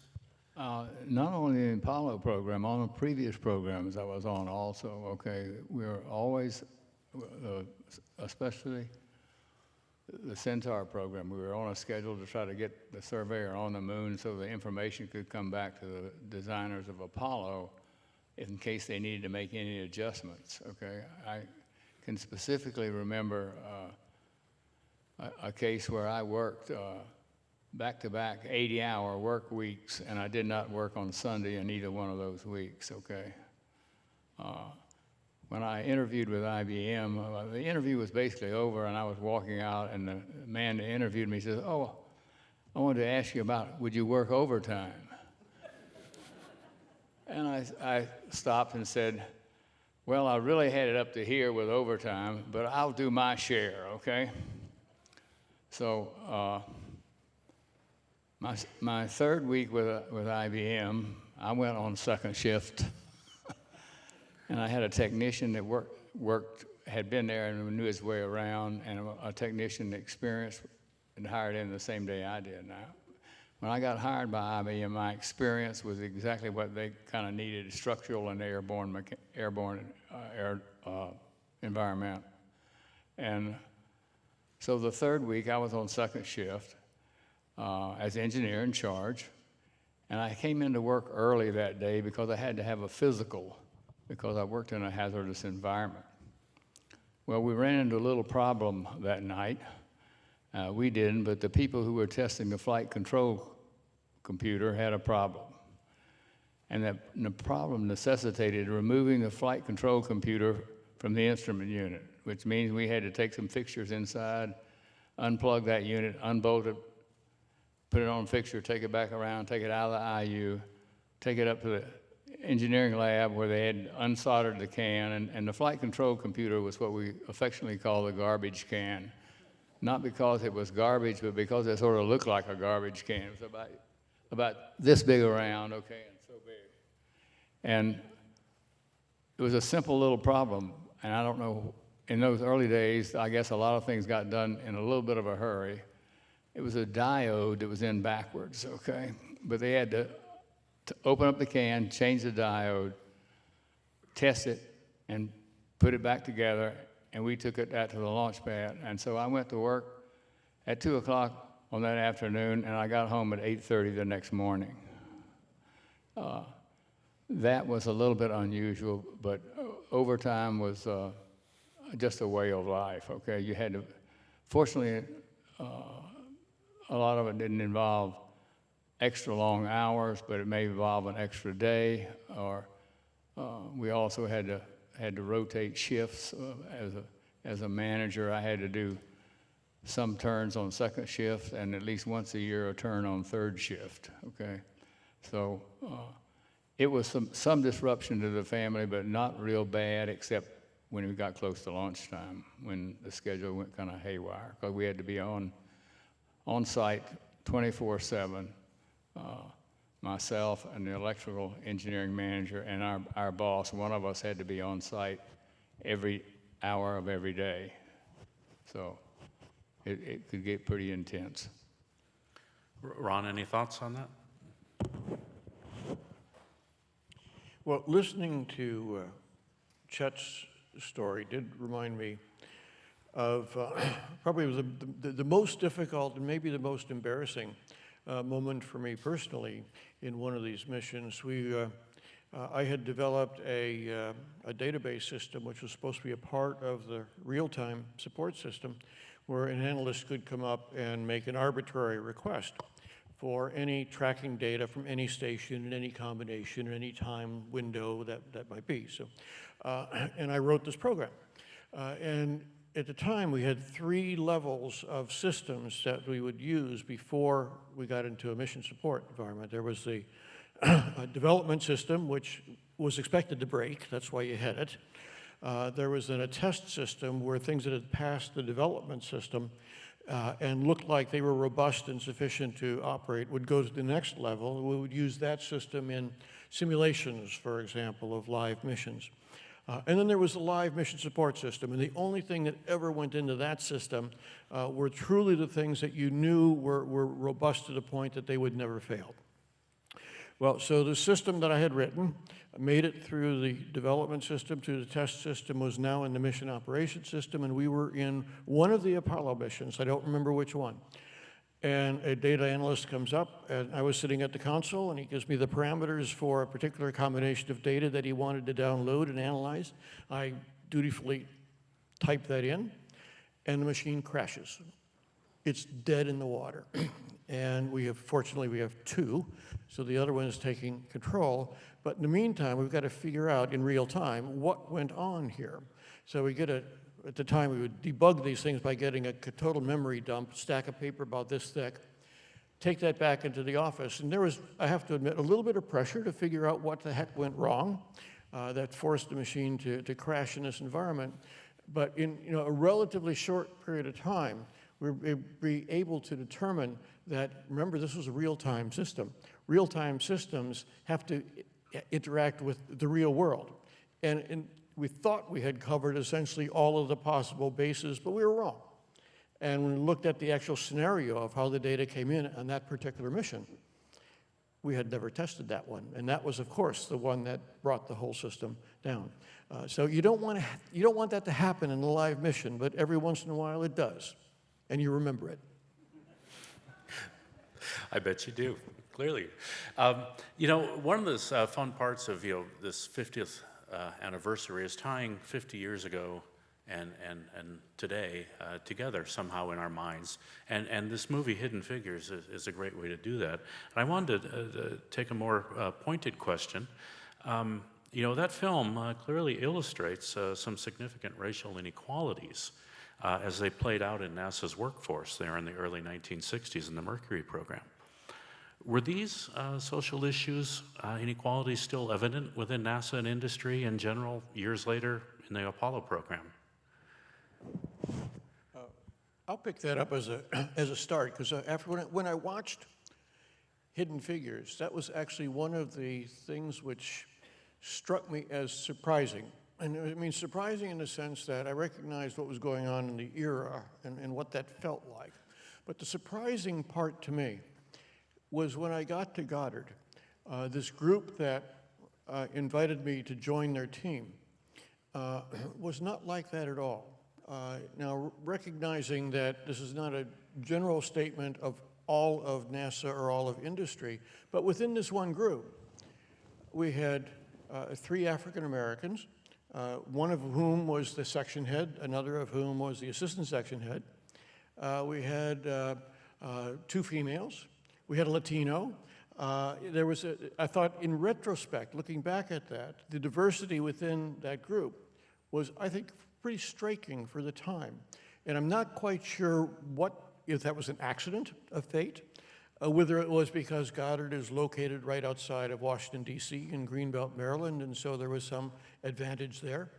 Uh, not only the Apollo program, on the previous programs I was on also, okay, we were always, uh, especially the Centaur program, we were on a schedule to try to get the surveyor on the moon so the information could come back to the designers of Apollo in case they needed to make any adjustments, okay? I can specifically remember uh, a, a, case where I worked uh, back-to-back 80-hour work weeks, and I did not work on Sunday in either one of those weeks, okay? Uh, when I interviewed with IBM, uh, the interview was basically over, and I was walking out, and the man that interviewed me says, oh, I wanted to ask you about, would you work overtime? and I, I stopped and said, well, I really had it up to here with overtime, but I'll do my share, okay? So, uh, my, my third week with, with IBM, I went on second shift. and I had a technician that worked, worked, had been there and knew his way around, and a, a technician experienced and hired in the same day I did. Now, when I got hired by IBM, my experience was exactly what they kind of needed, structural and airborne, airborne uh, air uh, environment. And so the third week, I was on second shift uh, as engineer in charge. And I came into work early that day because I had to have a physical because I worked in a hazardous environment. Well, we ran into a little problem that night. Uh, we didn't, but the people who were testing the flight control computer had a problem. And that, the problem necessitated removing the flight control computer from the instrument unit, which means we had to take some fixtures inside, unplug that unit, unbolt it, put it on a fixture, take it back around, take it out of the IU, take it up to the engineering lab where they had unsoldered the can, and, and the flight control computer was what we affectionately call the garbage can. Not because it was garbage, but because it sort of looked like a garbage can. It was about, about this big around, okay, and so big. And it was a simple little problem, and I don't know, in those early days, I guess a lot of things got done in a little bit of a hurry. It was a diode that was in backwards, okay? But they had to, to open up the can, change the diode, test it, and put it back together, and we took it out to the launch pad. And so I went to work at 2 o'clock on that afternoon, and I got home at 8.30 the next morning. Uh, that was a little bit unusual, but overtime was uh, just a way of life, okay? You had to, fortunately, uh, a lot of it didn't involve extra long hours, but it may involve an extra day, or uh, we also had to had to rotate shifts uh, as a as a manager, I had to do some turns on second shift and at least once a year a turn on third shift, okay? So uh, it was some, some disruption to the family, but not real bad, except when we got close to lunchtime, when the schedule went kind of haywire, because we had to be on, on site 24/7. Uh, myself and the electrical engineering manager and our, our boss, one of us had to be on site every hour of every day. So it, it could get pretty intense. Ron, any thoughts on that? Well, listening to uh, Chet's story did remind me of uh, probably the, the, the most difficult and maybe the most embarrassing uh, moment for me personally in one of these missions. We, uh, uh, I had developed a, uh, a database system which was supposed to be a part of the real-time support system where an analyst could come up and make an arbitrary request for any tracking data from any station in any combination, any time window that, that might be. So, uh, and I wrote this program. Uh, and at the time, we had three levels of systems that we would use before we got into a mission support environment. There was the development system, which was expected to break. That's why you had it. Uh, there was then a test system where things that had passed the development system uh, and looked like they were robust and sufficient to operate would go to the next level. We would use that system in simulations, for example, of live missions. Uh, and then there was the live mission support system, and the only thing that ever went into that system uh, were truly the things that you knew were, were robust to the point that they would never fail. Well, so the system that I had written made it through the development system to the test system, was now in the mission operation system, and we were in one of the Apollo missions. I don't remember which one. And a data analyst comes up, and I was sitting at the console, and he gives me the parameters for a particular combination of data that he wanted to download and analyze. I dutifully type that in, and the machine crashes. It's dead in the water. and we have, fortunately, we have two, so the other one is taking control. But in the meantime, we've got to figure out in real time what went on here. So we get a, at the time, we would debug these things by getting a total memory dump, stack of paper about this thick, take that back into the office. And there was, I have to admit, a little bit of pressure to figure out what the heck went wrong. Uh, that forced the machine to, to crash in this environment. But in you know, a relatively short period of time, we were be able to determine that, remember, this was a real-time system. Real-time systems have to interact with the real world. And, and we thought we had covered essentially all of the possible bases, but we were wrong. And when we looked at the actual scenario of how the data came in on that particular mission, we had never tested that one. And that was, of course, the one that brought the whole system down. Uh, so you don't, want to you don't want that to happen in a live mission, but every once in a while it does. And you remember it. I bet you do, clearly. Um, you know, one of the uh, fun parts of you know, this 50th uh, anniversary is tying 50 years ago and, and, and today uh, together somehow in our minds. And, and this movie, Hidden Figures, is, is a great way to do that. And I wanted to, uh, take a more uh, pointed question. Um, you know, that film uh, clearly illustrates uh, some significant racial inequalities uh, as they played out in NASA's workforce there in the early 1960s in the Mercury program. Were these uh, social issues, uh, inequalities still evident within NASA and industry in general years later in the Apollo program? Uh, I'll pick that up as a, as a start, because uh, after when I, when I watched Hidden Figures, that was actually one of the things which struck me as surprising. And I mean, surprising in the sense that I recognized what was going on in the era and, and what that felt like. But the surprising part to me was when I got to Goddard, uh, this group that uh, invited me to join their team uh, was not like that at all. Uh, now, recognizing that this is not a general statement of all of NASA or all of industry, but within this one group, we had uh, three African Americans, uh, one of whom was the section head, another of whom was the assistant section head. We had two females. We had a Latino. Uh, there was, a, I thought, in retrospect, looking back at that, the diversity within that group was, I think, pretty striking for the time. And I'm not quite sure what, if that was an accident of fate, uh, whether it was because Goddard is located right outside of Washington, D.C. in Greenbelt, Maryland, and so there was some advantage there.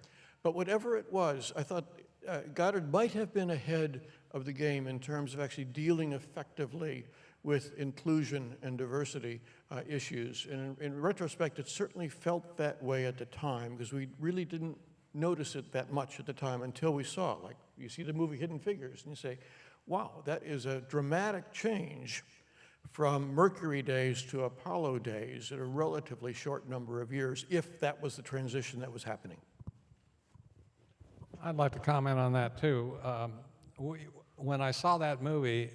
But whatever it was, I thought uh, Goddard might have been ahead of the game in terms of actually dealing effectively with inclusion and diversity uh, issues. And in, in retrospect, it certainly felt that way at the time because we really didn't notice it that much at the time until we saw it. Like you see the movie Hidden Figures and you say, wow, that is a dramatic change from Mercury days to Apollo days in a relatively short number of years, if that was the transition that was happening. I'd like to comment on that too. Um, we, when I saw that movie,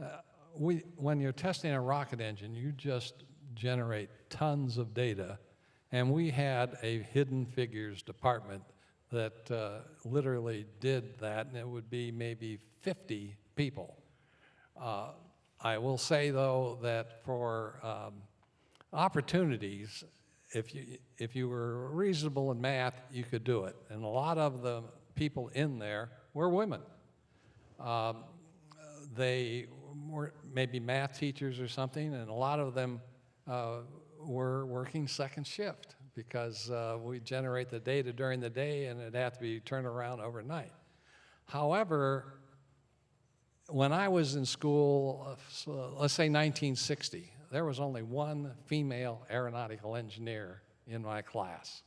uh, we, when you're testing a rocket engine, you just generate tons of data. And we had a hidden figures department that uh, literally did that, and it would be maybe 50 people. Uh, I will say, though, that for um, opportunities, if you, if you were reasonable in math, you could do it. And a lot of the people in there were women. Um, they were maybe math teachers or something, and a lot of them uh, were working second shift because uh, we generate the data during the day and it had to be turned around overnight. However, when I was in school, uh, let's say 1960, there was only one female aeronautical engineer in my class,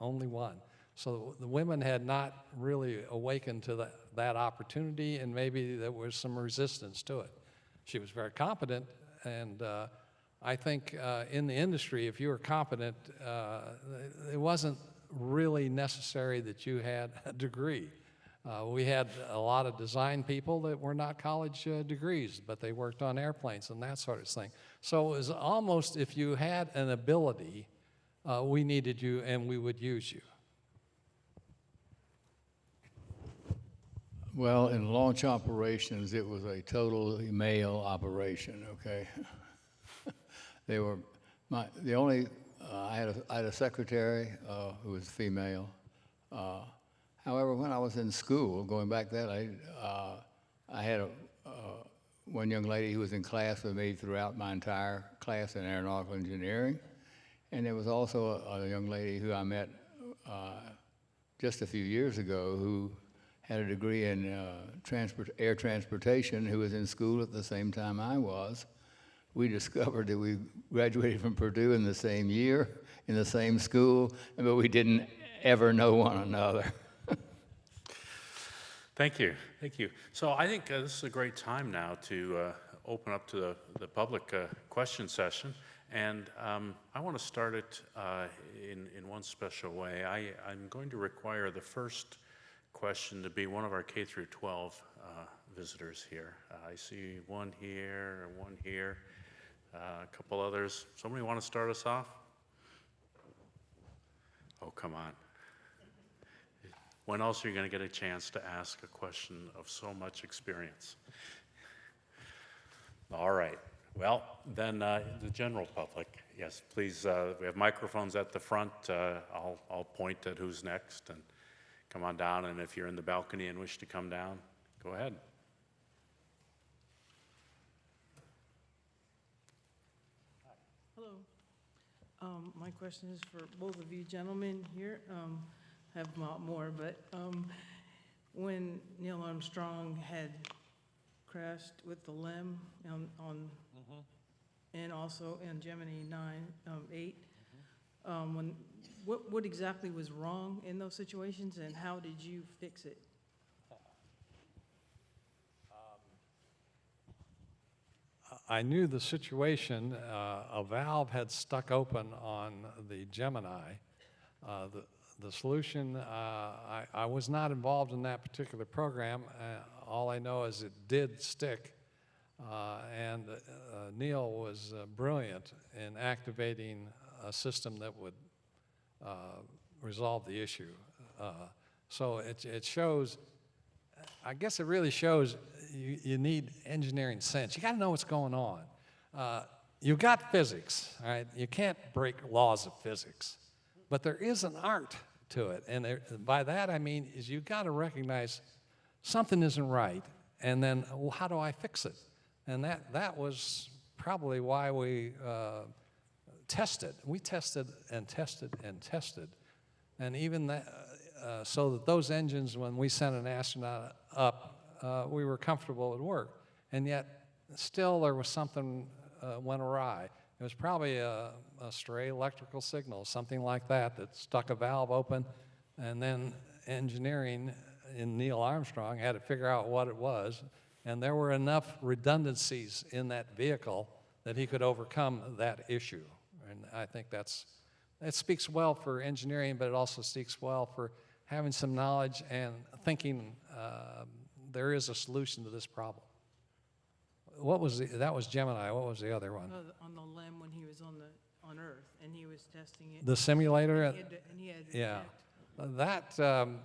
only one. So the women had not really awakened to that, that opportunity, and maybe there was some resistance to it. She was very competent, and uh, I think uh, in the industry, if you were competent, uh, it wasn't really necessary that you had a degree. Uh, we had a lot of design people that were not college uh, degrees, but they worked on airplanes and that sort of thing. So it was almost if you had an ability, we needed you and we would use you. Well, in launch operations, it was a totally male operation, okay? they were, my, the only, uh, I, had a, I had a secretary uh, who was female. Uh, however, when I was in school, going back that, I, uh, I had a, uh, one young lady who was in class with me throughout my entire class in aeronautical engineering. And there was also a, a young lady who I met uh, just a few years ago who had a degree in uh, transport, air transportation who was in school at the same time I was. We discovered that we graduated from Purdue in the same year, in the same school, but we didn't ever know one another. Thank you, thank you. So I think uh, this is a great time now to uh, open up to the, the public uh, question session. And um, I want to start it uh, in, in one special way. I, I'm going to require the first question to be one of our K through 12 uh, visitors here. Uh, I see one here, one here, uh, a couple others. Somebody want to start us off? Oh, come on. When else are you going to get a chance to ask a question of so much experience? All right. Well, then uh, the general public, yes, please. Uh, we have microphones at the front. Uh, I'll, I'll point at who's next and come on down. And if you're in the balcony and wish to come down, go ahead. Hello. Um, my question is for both of you gentlemen here. Um, have a lot more, but um, when Neil Armstrong had crashed with the LEM on, on and also in Gemini 9, um, 8, um, when, what, what exactly was wrong in those situations and how did you fix it? I knew the situation. Uh, a valve had stuck open on the Gemini. Uh, the, the solution, uh, I, I was not involved in that particular program. Uh, all I know is it did stick. Uh, and uh, Neil was brilliant in activating a system that would resolve the issue. Uh, so it, it shows, I guess it really shows you, you need engineering sense. You got to know what's going on. Uh, you got physics, all right? You can't break laws of physics. But there is an art to it. And there, by that I mean is you got to recognize something isn't right, and then well, how do I fix it? And that that was probably why we uh, tested. We tested and tested and tested, and even that, uh, so that those engines, when we sent an astronaut up, uh, we were comfortable at work, and yet still there was something uh, went awry. It was probably a, a stray electrical signal, something like that, that stuck a valve open, and then engineering in Neil Armstrong had to figure out what it was, and there were enough redundancies in that vehicle that he could overcome that issue. I think that's, that speaks well for engineering, but it also speaks well for having some knowledge and thinking uh, there is a solution to this problem. What was the, that was Gemini, what was the other one? The- On the LEM when he was on the, on Earth, and he was testing it. The simulator? And he had to- he had to Yeah. detect- That, um,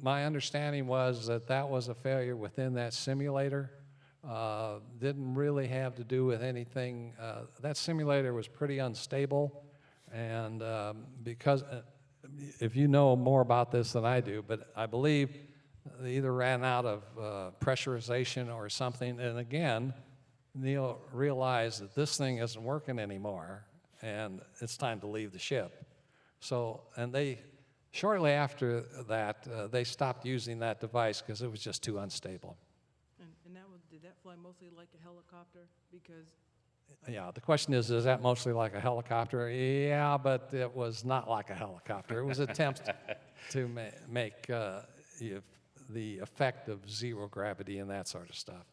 my understanding was that that was a failure within that simulator. Uh, Didn't really have to do with anything, uh, that simulator was pretty unstable. And um, because, uh, if you know more about this than I do, but I believe they either ran out of uh, pressurization or something. And again, Neil realized that this thing isn't working anymore and it's time to leave the ship. So, and they, shortly after that, uh, they stopped using that device because it was just too unstable. And, and that was, did that fly mostly like a helicopter? Because, Yeah, the question is, is that mostly like a helicopter? Yeah, but it was not like a helicopter. It was attempts to ma- make uh, the effect of zero gravity and that sort of stuff.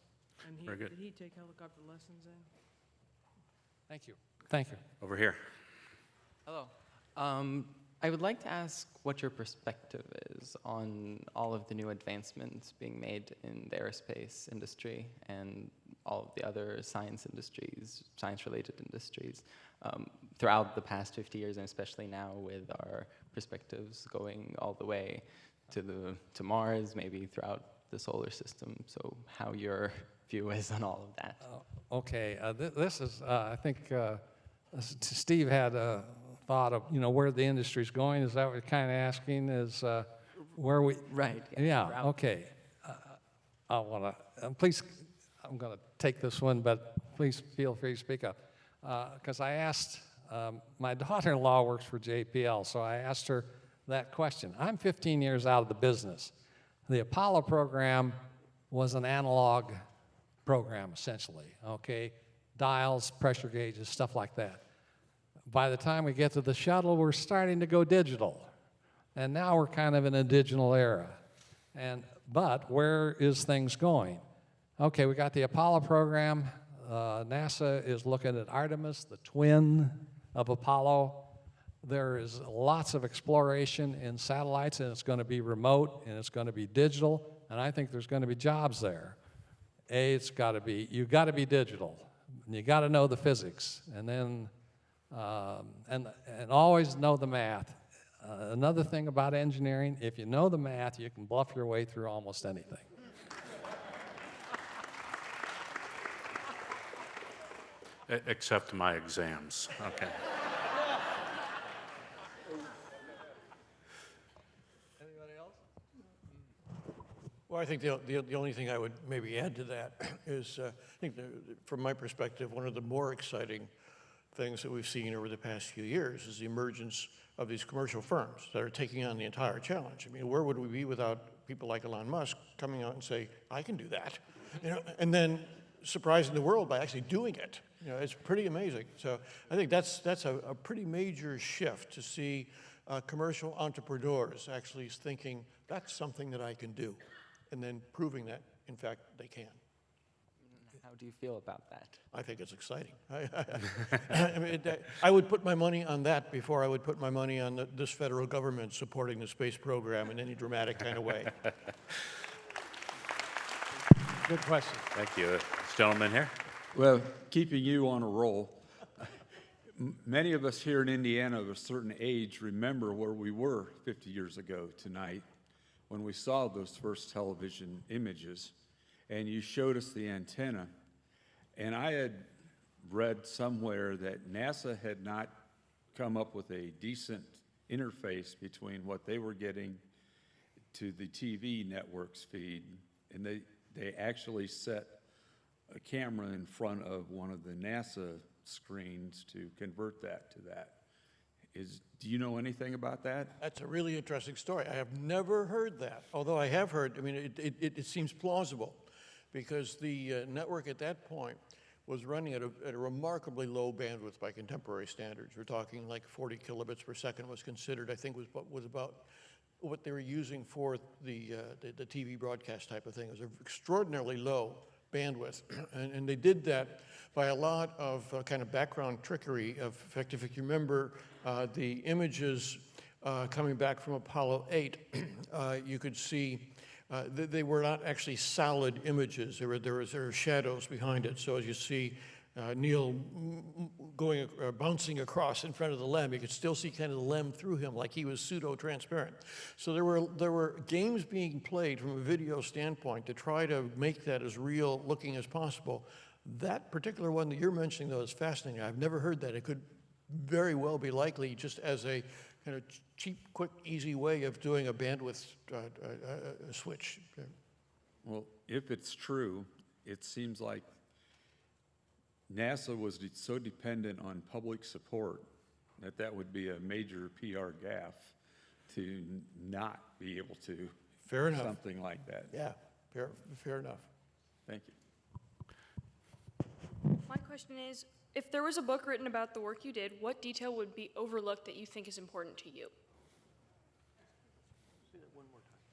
and he, Very good. did he take helicopter lessons then? Thank you. Thank you. Over here. Hello. Um, I would like to ask what your perspective is on all of the new advancements being made in the aerospace industry and all of the other science industries, science-related industries, um, throughout the past 50 years, and especially now with our perspectives going all the way to the to Mars, maybe throughout the solar system. So, how your view is on all of that? Okay, uh, th- this is, uh, I think uh, Steve had a thought of, you know, where the industry's going. Is that what you're kind of asking? Is uh, where we? Right. Yeah. Okay. Uh, I want to. Uh, please, I'm going to take this one, but please feel free to speak up. Because I asked, um, my daughter-in-law works for JPL, so I asked her that question. I'm 15 years out of the business. The Apollo program was an analog program, essentially, okay? Dials, pressure gauges, stuff like that. By the time we get to the shuttle, we're starting to go digital. And now we're kind of in a digital era. And, but where is things going? Okay, we got the Apollo program. Uh, NASA is looking at Artemis, the twin of Apollo. There is lots of exploration in satellites, and it's going to be remote and it's going to be digital, and I think there's going to be jobs there. A, it's got to be, you've got to be digital, and you got to know the physics, and then, um, and, and always know the math. Uh, another thing about engineering, if you know the math, you can bluff your way through almost anything. Except my exams. Okay. Anybody else? Well, I think the, the, the only thing I would maybe add to that is, uh, I think the, from my perspective, one of the more exciting things that we've seen over the past few years is the emergence of these commercial firms that are taking on the entire challenge. I mean, where would we be without people like Elon Musk coming out and say, I can do that, you know, and then surprising the world by actually doing it. You know, it's pretty amazing. So I think that's, that's a, a pretty major shift to see uh, commercial entrepreneurs actually thinking, that's something that I can do, and then proving that, in fact, they can. How do you feel about that? I think it's exciting. I, I mean, it- I would put my money on that before I would put my money on the, this federal government supporting the space program in any dramatic kind of way. Good question. Thank you. This gentleman here. Well, keeping you on a roll, many of us here in Indiana of a certain age remember where we were 50 years ago tonight when we saw those first television images and you showed us the antenna. And I had read somewhere that NASA had not come up with a decent interface between what they were getting to the TV network's feed, and they, they actually set a camera in front of one of the NASA screens to convert that to that. Is, do you know anything about that? That's a really interesting story. I have never heard that, although I have heard, I mean, it, it, it seems plausible because the uh, network at that point was running at a, at a remarkably low bandwidth by contemporary standards. We're talking like 40 kilobits per second was considered, I think was, was about what they were using for the, uh, the, the TV broadcast type of thing. It was an extraordinarily low bandwidth. and, and they did that by a lot of uh, kind of background trickery of, in fact, if you remember uh, the images uh, coming back from Apollo 8, uh, you could see uh, th- they were not actually solid images. There were, there, was, there were shadows behind it. So as you see uh, Neil going, uh, bouncing across in front of the LEM, you could still see kind of the LEM through him like he was pseudo-transparent. So there were, there were games being played from a video standpoint to try to make that as real looking as possible. That particular one that you're mentioning, though, is fascinating. I've never heard that. It could very well be likely just as a kind of cheap, quick, easy way of doing a bandwidth uh, uh, uh, switch. Well, if it's true, it seems like NASA was de- so dependent on public support that that would be a major PR gaffe to n- not be able to. Fair enough. Something like that. Yeah, fair, fair enough. Thank you. My question is, if there was a book written about the work you did, what detail would be overlooked that you think is important to you?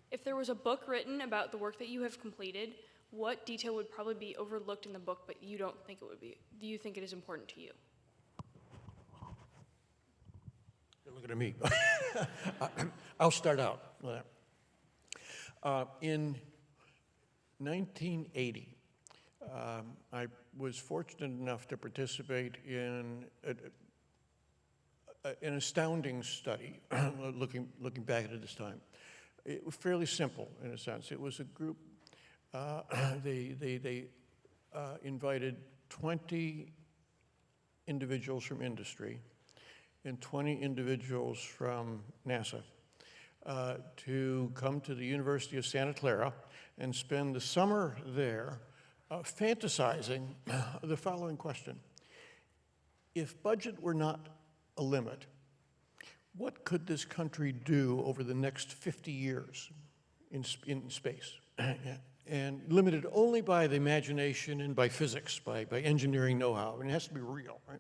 If there was a book written about the work that you have completed, what detail would probably be overlooked in the book, but you don't think it would be? Do you think it is important to you? You're looking at me. I'll start out. with that. Uh, in 1980, um, I was fortunate enough to participate in a, a- an astounding study, looking, looking back at it this time. It was fairly simple in a sense. It was a group, uh, they, they, they uh, invited 20 individuals from industry and 20 individuals from NASA uh, to come to the University of Santa Clara and spend the summer there uh, fantasizing the following question. If budget were not a limit, what could this country do over the next 50 years in, in space? and limited only by the imagination and by physics, by, by engineering know-how. Mean, it has to be real, right?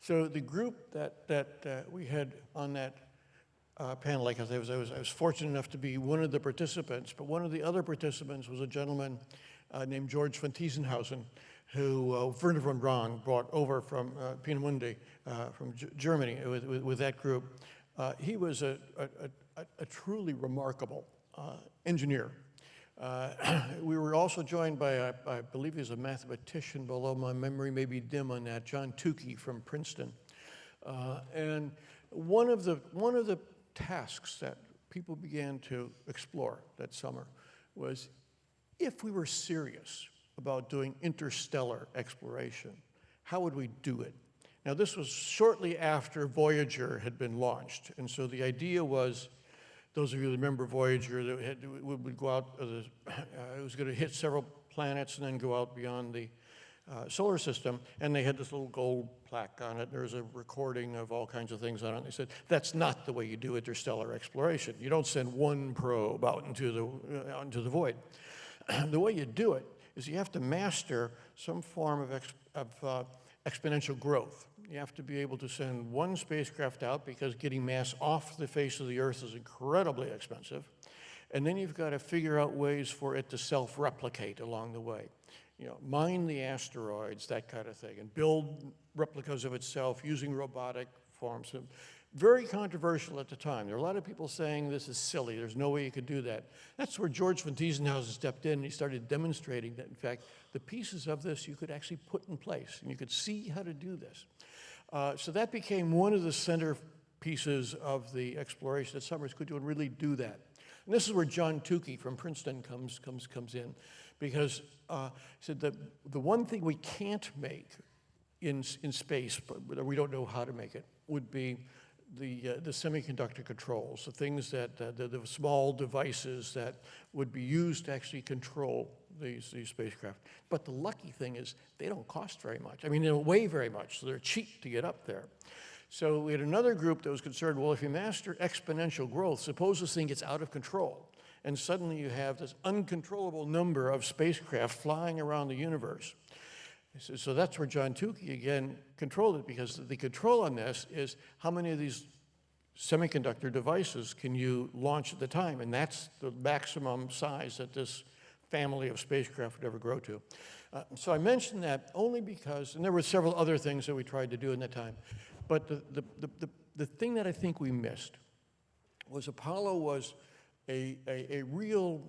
So the group that, that uh, we had on that uh, panel, like I was, I, was, I was fortunate enough to be one of the participants, but one of the other participants was a gentleman uh, named George von Tiesenhausen, who uh, Wernher von Braun brought over from uh, uh, from G- Germany with, with, with that group. Uh, he was a, a, a, a truly remarkable uh, engineer. We were also joined by, I, believe he's a mathematician, although my memory may be dim on that, John Tukey from Princeton. And one of, the, one of the tasks that people began to explore that summer was if we were serious about doing interstellar exploration, how would we do it? Now, this was shortly after Voyager had been launched, and so the idea was those of you who remember Voyager, that had, would, go out, uh, it was going to hit several planets and then go out beyond the uh, solar system, and they had this little gold plaque on it. There was a recording of all kinds of things on it. They said, that's not the way you do interstellar exploration. You don't send one probe out into the, uh, out into the void. the way you do it is you have to master some form of, of uh, exponential growth. You have to be able to send one spacecraft out because getting mass off the face of the Earth is incredibly expensive. And then you've got to figure out ways for it to self-replicate along the way. You know, mine the asteroids, that kind of thing, and build replicas of itself using robotic forms. Very controversial at the time. There were a lot of people saying this is silly. There's no way you could do that. That's where George von Tiesenhausen stepped in and he started demonstrating that, in fact, the pieces of this you could actually put in place and you could see how to do this. Uh, so that became one of the center pieces of the exploration that Summers could do and really do that. And this is where John Tukey from Princeton comes, comes, comes in, because uh, he said that the one thing we can't make in, in space, but we don't know how to make it, would be the, uh, the semiconductor controls, the things that, uh, the, the small devices that would be used to actually control these, these spacecraft. But the lucky thing is they don't cost very much. I mean, they don't weigh very much, so they're cheap to get up there. So we had another group that was concerned, well, if you master exponential growth, suppose this thing gets out of control, and suddenly you have this uncontrollable number of spacecraft flying around the universe. So, so that's where John Tukey again controlled it because the control on this is how many of these semiconductor devices can you launch at the time? And that's the maximum size that this family of spacecraft would ever grow to. Uh, so I mentioned that only because, and there were several other things that we tried to do in that time, but the, the, the, the, the thing that I think we missed was Apollo was a, a, a real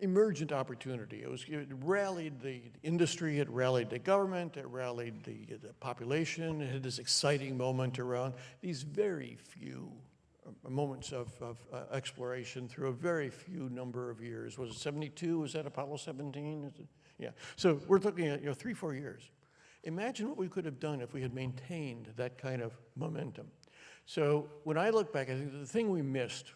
emergent opportunity. It was it rallied the industry, it rallied the government, it rallied the, the population. It had this exciting moment around these very few uh, moments of, of uh, exploration through a very few number of years. Was it 72? Was that Apollo 17? Is it? Yeah. So we're looking at you know three, four years. Imagine what we could have done if we had maintained that kind of momentum. So when I look back, I think the thing we missed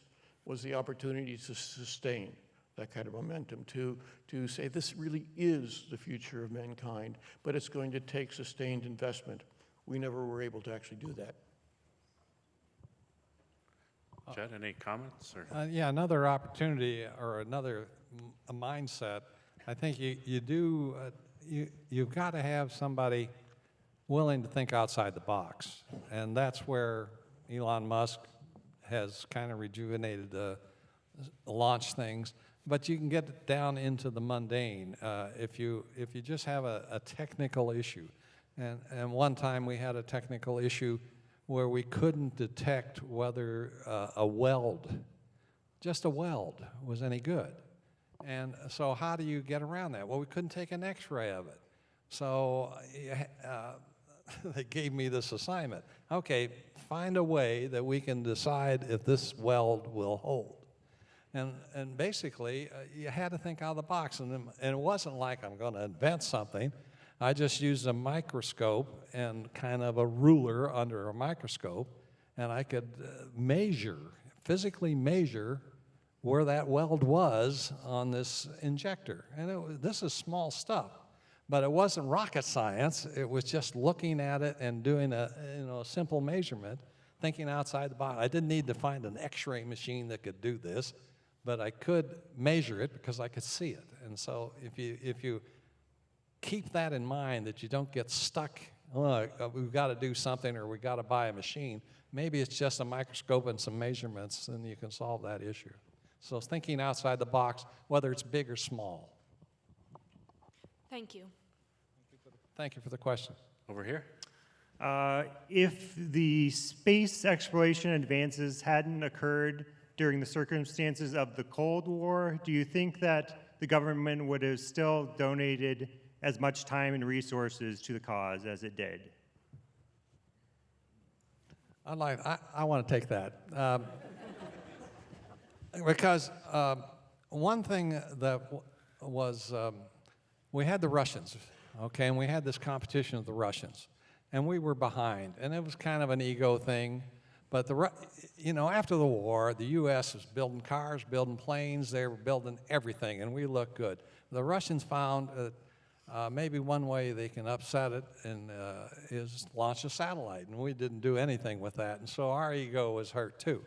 was the opportunity to sustain that kind of momentum, to, to say this really is the future of mankind, but it's going to take sustained investment. We never were able to actually do that. Chet, any comments? Or? Uh, yeah, another opportunity or another m- a mindset. I think you, you do, uh, you, you've got to have somebody willing to think outside the box. And that's where Elon Musk has kind of rejuvenated the launch things. But you can get down into the mundane uh, if, you, if you just have a, a technical issue. And, and one time we had a technical issue where we couldn't detect whether uh, a weld, just a weld, was any good. And so how do you get around that? Well, we couldn't take an x-ray of it. So uh, they gave me this assignment. Okay, find a way that we can decide if this weld will hold. And, and basically, uh, you had to think out of the box. And, and it wasn't like I'm going to invent something. I just used a microscope and kind of a ruler under a microscope, and I could uh, measure, physically measure where that weld was on this injector. And it, this is small stuff, but it wasn't rocket science. It was just looking at it and doing a, you know, a simple measurement, thinking outside the box. I didn't need to find an x-ray machine that could do this, but I could measure it because I could see it. And so if you, if you keep that in mind that you don't get stuck, oh, uh, we've got to do something or we've got to buy a machine. Maybe it's just a microscope and some measurements and you can solve that issue. So thinking outside the box, whether it's big or small. Thank you. Thank you for the question. Over here? Uh, if the space exploration advances hadn't occurred during the circumstances of the Cold War, do you think that the government would have still donated as much time and resources to the cause as it did? I'd like, I, I want to take that. Um, because um, one thing that w- was, um, we had the Russians, okay, and we had this competition with the Russians, and we were behind, and it was kind of an ego thing. But the, you know, after the war, the U.S. was building cars, building planes, they were building everything, and we looked good. The Russians found that uh, maybe one way they can upset it and uh, is launch a satellite, and we didn't do anything with that, and so our ego was hurt too.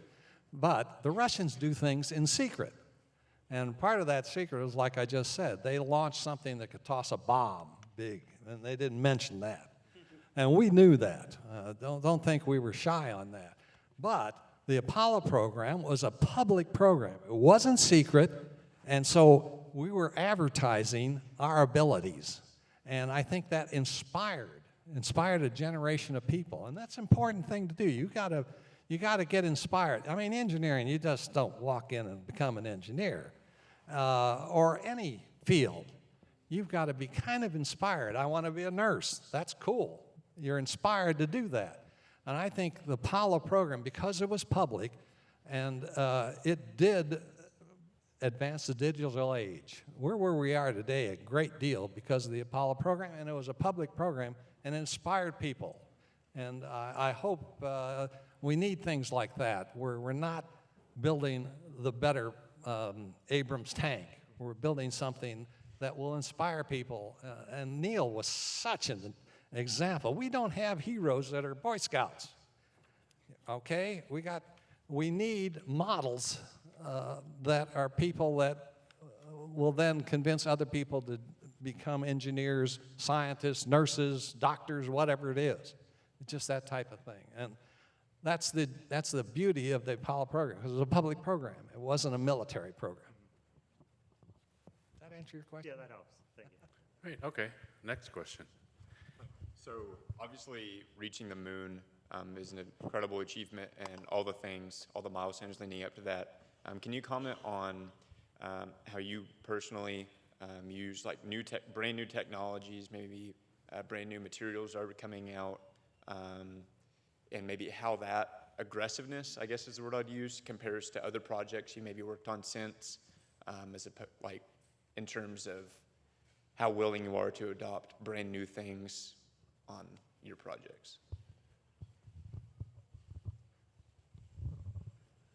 But the Russians do things in secret, and part of that secret is like I just said, they launched something that could toss a bomb big, and they didn't mention that, and we knew that. Uh, don't don't think we were shy on that. But the Apollo program was a public program. It wasn't secret, and so we were advertising our abilities. And I think that inspired, inspired a generation of people. And that's an important thing to do. You gotta, you gotta get inspired. I mean, engineering, you just don't walk in and become an engineer. Uh, or any field. You've got to be kind of inspired. I want to be a nurse. That's cool. You're inspired to do that. And I think the Apollo program, because it was public and uh, it did advance the digital age, we're where we are today a great deal because of the Apollo program, and it was a public program and inspired people. And I, I hope uh, we need things like that, where we're not building the better um, Abrams tank. We're building something that will inspire people. Uh, and Neil was such an example. We don't have heroes that are Boy Scouts. Okay? We got, we need models uh, that are people that will then convince other people to become engineers, scientists, nurses, doctors, whatever it is. It's just that type of thing. And that's the, that's the beauty of the Apollo program, because it was a public program. It wasn't a military program. Does that answer your question? Yeah, that helps. Thank you. Great, okay. Next question. So obviously, reaching the moon um, is an incredible achievement, and all the things, all the milestones leading up to that. Um, can you comment on um, how you personally um, use like new tech, brand new technologies, maybe uh, brand new materials are coming out, um, and maybe how that aggressiveness, I guess is the word I'd use, compares to other projects you maybe worked on since, um, as a like in terms of how willing you are to adopt brand new things on your projects.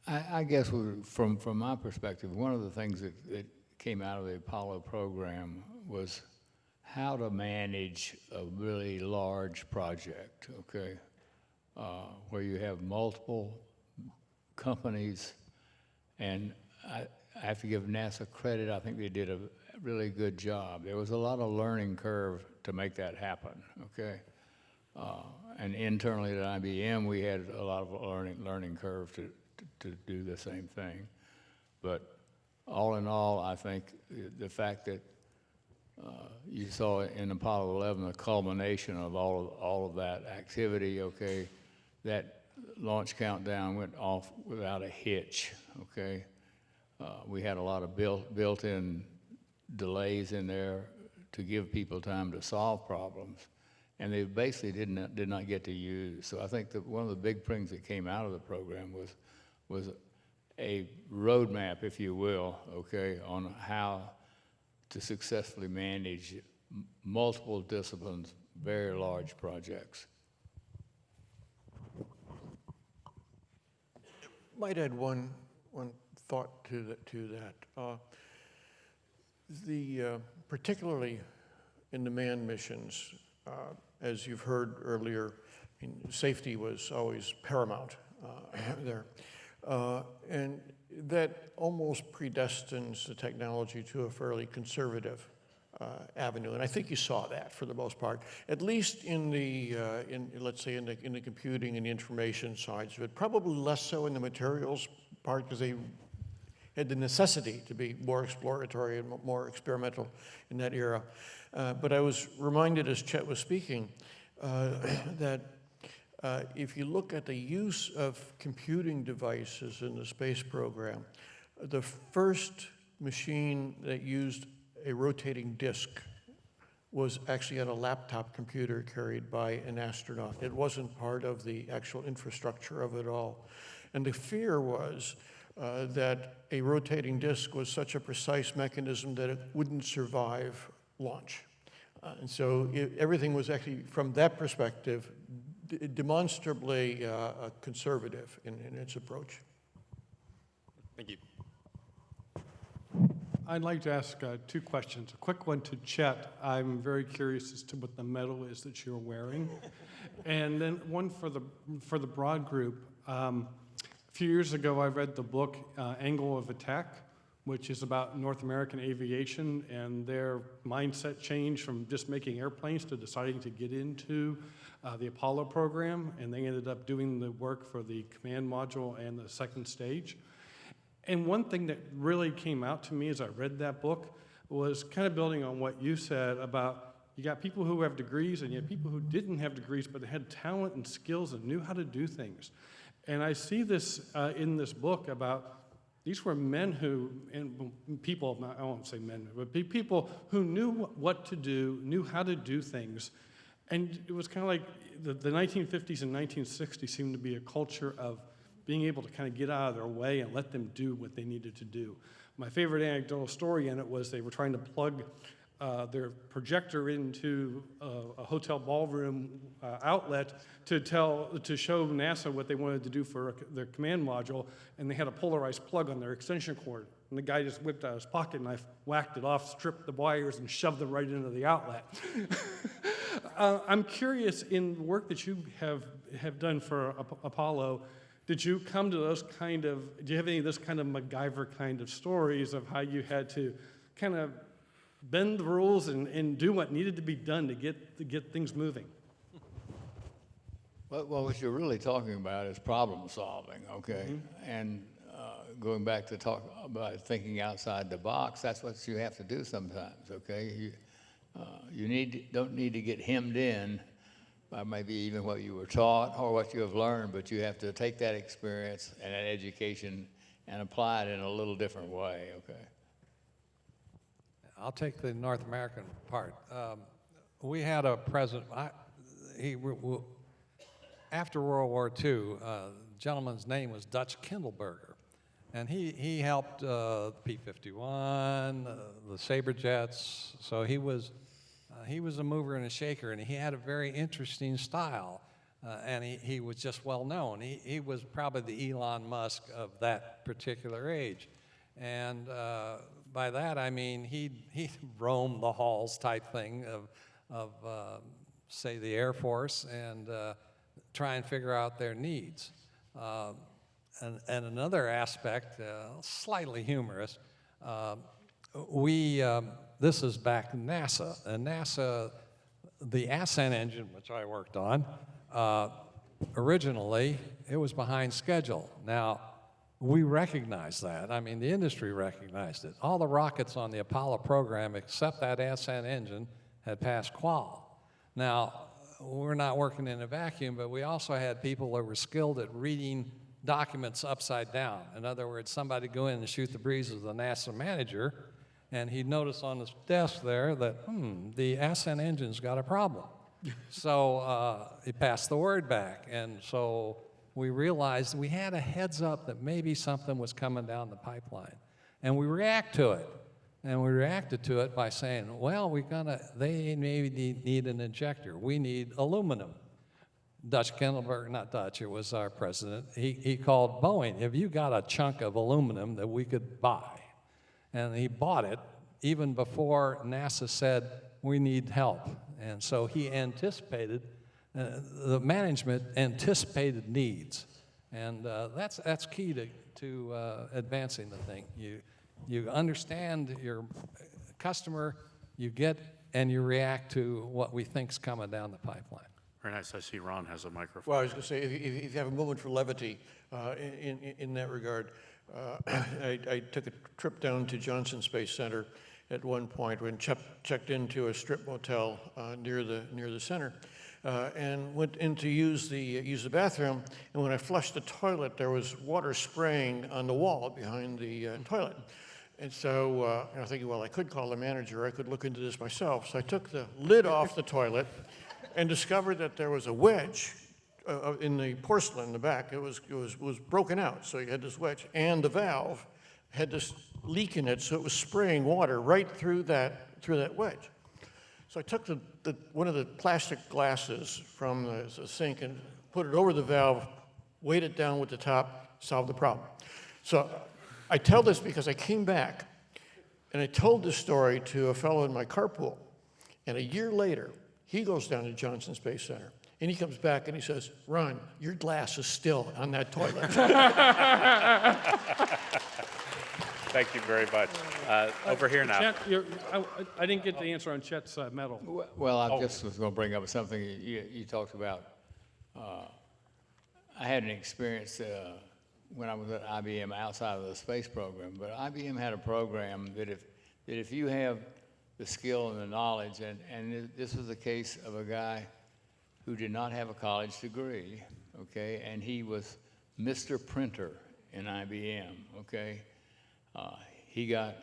I, I guess from, from my perspective, one of the things that, that came out of the Apollo program was how to manage a really large project, okay? Uh, where you have multiple companies, and I, I have to give NASA credit, I think they did a really good job. There was a lot of learning curve to make that happen, okay? Uh, and internally at IBM, we had a lot of learning, learning curve to, to, to do the same thing. But all in all, I think the, fact that uh, you saw in Apollo 11 the culmination of all of, all of that activity, okay? That launch countdown went off without a hitch, okay? Uh, we had a lot of built, built-in delays in there to give people time to solve problems, and they basically did not, did not get to use. So I think that one of the big things that came out of the program was, was a roadmap, if you will, okay, on how to successfully manage multiple disciplines, very large projects. Might add one, one thought to that. To that. Uh, the, uh, particularly in the manned missions, uh, as you've heard earlier, I mean, safety was always paramount uh, there. Uh, and that almost predestines the technology to a fairly conservative uh, avenue. And I think you saw that for the most part, at least in the, uh, in, let's say, in the, in the computing and the information sides of it. Probably less so in the materials part because they had the necessity to be more exploratory and more experimental in that era. Uh, but I was reminded as Chet was speaking uh, that uh, if you look at the use of computing devices in the space program, the first machine that used a rotating disk was actually on a laptop computer carried by an astronaut. It wasn't part of the actual infrastructure of it all. And the fear was uh, that a rotating disk was such a precise mechanism that it wouldn't survive launch. Uh, and so it, everything was actually, from that perspective, d- demonstrably uh, uh, conservative in, in its approach. Thank you. I'd like to ask uh, two questions. A quick one to Chet. I'm very curious as to what the medal is that you're wearing. and then one for the, for the broad group. Um, a few years ago, I read the book uh, Angle of Attack, which is about North American aviation and their mindset change from just making airplanes to deciding to get into uh, the Apollo program. And they ended up doing the work for the command module and the second stage. And one thing that really came out to me as I read that book was kind of building on what you said about you got people who have degrees and you have people who didn't have degrees but they had talent and skills and knew how to do things. And I see this uh, in this book about these were men who, and people, I won't say men, but people who knew what to do, knew how to do things. And it was kind of like the, the 1950s and 1960s seemed to be a culture of being able to kind of get out of their way and let them do what they needed to do. My favorite anecdotal story in it was they were trying to plug uh, their projector into a, a hotel ballroom uh, outlet to tell, to show NASA what they wanted to do for their command module, and they had a polarized plug on their extension cord. And the guy just whipped out his pocket knife, whacked it off, stripped the wires, and shoved them right into the outlet. uh, I'm curious, in the work that you have, have done for Ap- Apollo, did you come to those kind of, do you have any of this kind of MacGyver kind of stories of how you had to kind of bend the rules and, and do what needed to be done to get, to get things moving? Well, well, what you're really talking about is problem solving, okay? Mm-hmm. And uh, going back to talk about thinking outside the box, that's what you have to do sometimes, okay? You, uh, you need, don't need to get hemmed in by maybe even what you were taught or what you have learned, but you have to take that experience and that education and apply it in a little different way, okay? I'll take the North American part. Um, we had a president, I, he, after World War II, uh, gentleman's name was Dutch Kindelberger. And he, he helped uh, P-51, uh, the Sabre jets. So he was, uh, he was a mover and a shaker, and he had a very interesting style. Uh, and he, he was just well known. He, he was probably the Elon Musk of that particular age. And uh, by that, I mean he he roamed the halls type thing of, of uh, say, the Air Force and uh, try and figure out their needs. Uh, and, and another aspect, uh, slightly humorous, uh, we, um, this is back NASA, and NASA, the Ascent engine, which I worked on, uh, originally, it was behind schedule. Now, we recognize that. I mean, the industry recognized it. All the rockets on the Apollo program, except that Ascent engine, had passed qual. Now, we're not working in a vacuum, but we also had people that were skilled at reading documents upside down. In other words, somebody go in and shoot the breeze with the NASA manager, and he'd notice on his desk there that, hmm, the Ascent engine's got a problem. so uh, he passed the word back, and so we realized we had a heads up that maybe something was coming down the pipeline. And we react to it. And we reacted to it by saying, well, we're gonna, they maybe need, need an injector. We need aluminum. Dutch Kindleberg, not Dutch, it was our president, he, he called Boeing, have you got a chunk of aluminum that we could buy? And he bought it even before NASA said, we need help. And so he anticipated the management anticipated needs, and uh, that's that's key to to uh, advancing the thing. You you understand your customer, you get and you react to what we think's coming down the pipeline. Very nice. I see Ron has a microphone. Well, I was going to say, if, if if you have a moment for levity uh, in, in, in that regard, uh, I, I took a trip down to Johnson Space Center at one point when check, checked into a strip motel uh, near the near the center, uh, and went in to use the use the bathroom. And when I flushed the toilet, there was water spraying on the wall behind the uh, toilet. And so uh, I was thinking, well, I could call the manager. I could look into this myself. So I took the lid off the toilet and discovered that there was a wedge uh, in the porcelain in the back. It was, it was, was broken out. So you had this wedge, and the valve had this leak in it, so it was spraying water right through that, through that wedge. So I took the, the, one of the plastic glasses from the, the sink and put it over the valve, weighed it down with the top, solved the problem. So I tell this because I came back and I told this story to a fellow in my carpool. And a year later, he goes down to Johnson Space Center and he comes back and he says, Ron, your glass is still on that toilet. Thank you very much. Uh, over here now. Chet, you're- I, I didn't get the answer on Chet's uh, medal. Well, I Oh. just was going to bring up something you- you, you talked about. Uh, I had an experience uh, when I was at IBM outside of the space program, but IBM had a program that if, that if you have the skill and the knowledge, and, and thi- this was the case of a guy who did not have a college degree, okay, and he was Mr. Printer in IBM, okay? Uh, he got,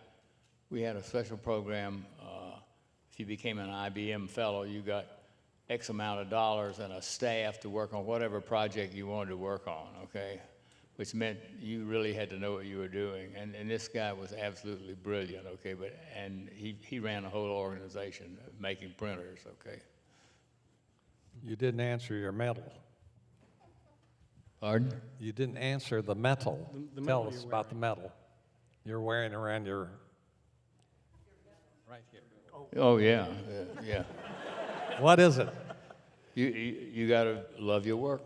we had a special program. Uh, if you became an IBM fellow, you got X amount of dollars and a staff to work on whatever project you wanted to work on, okay? which meant you really had to know what you were doing. And, and this guy was absolutely brilliant, okay, but, and he, he ran a whole organization making printers, okay. You didn't answer your medal. Pardon? You didn't answer the medal. The- the Tell us you're about the medal you're wearing around your. Right here. Oh, yeah, yeah, yeah. What is it? You, you, you gotta love your work.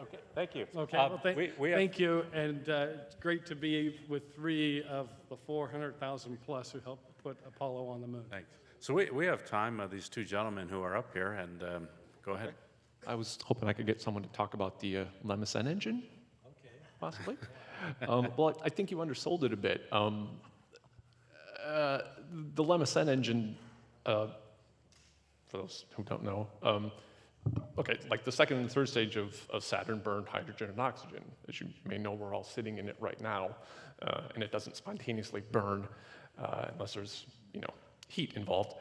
Okay, thank you. Okay, Uh, well, thank, we- we have- thank you, and uh, it's great to be with three of the 400,000 plus who helped put Apollo on the moon. Thanks. So we, we have time, uh, these two gentlemen who are up here, and um, go ahead. I was hoping I could get someone to talk about the uh, LM Ascent engine. Possibly. um, well, I think you undersold it a bit. Um, uh, the LM Ascent engine, uh, for those who don't know, um, okay, like the second and third stage of, of Saturn burned hydrogen and oxygen. As you may know, we're all sitting in it right now, uh, and it doesn't spontaneously burn uh, unless there's, you know, heat involved.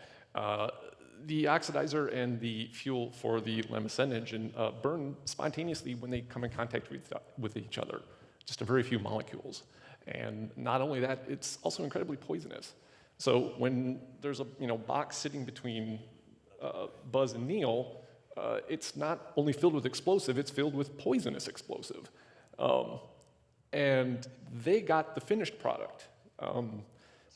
The oxidizer and the fuel for the LM Ascent engine uh, burn spontaneously when they come in contact with, with each other, just a very few molecules. And not only that, it's also incredibly poisonous. So when there's a you know, box sitting between uh, Buzz and Neil, uh, it's not only filled with explosive, it's filled with poisonous explosive. Um, and they got the finished product. Um,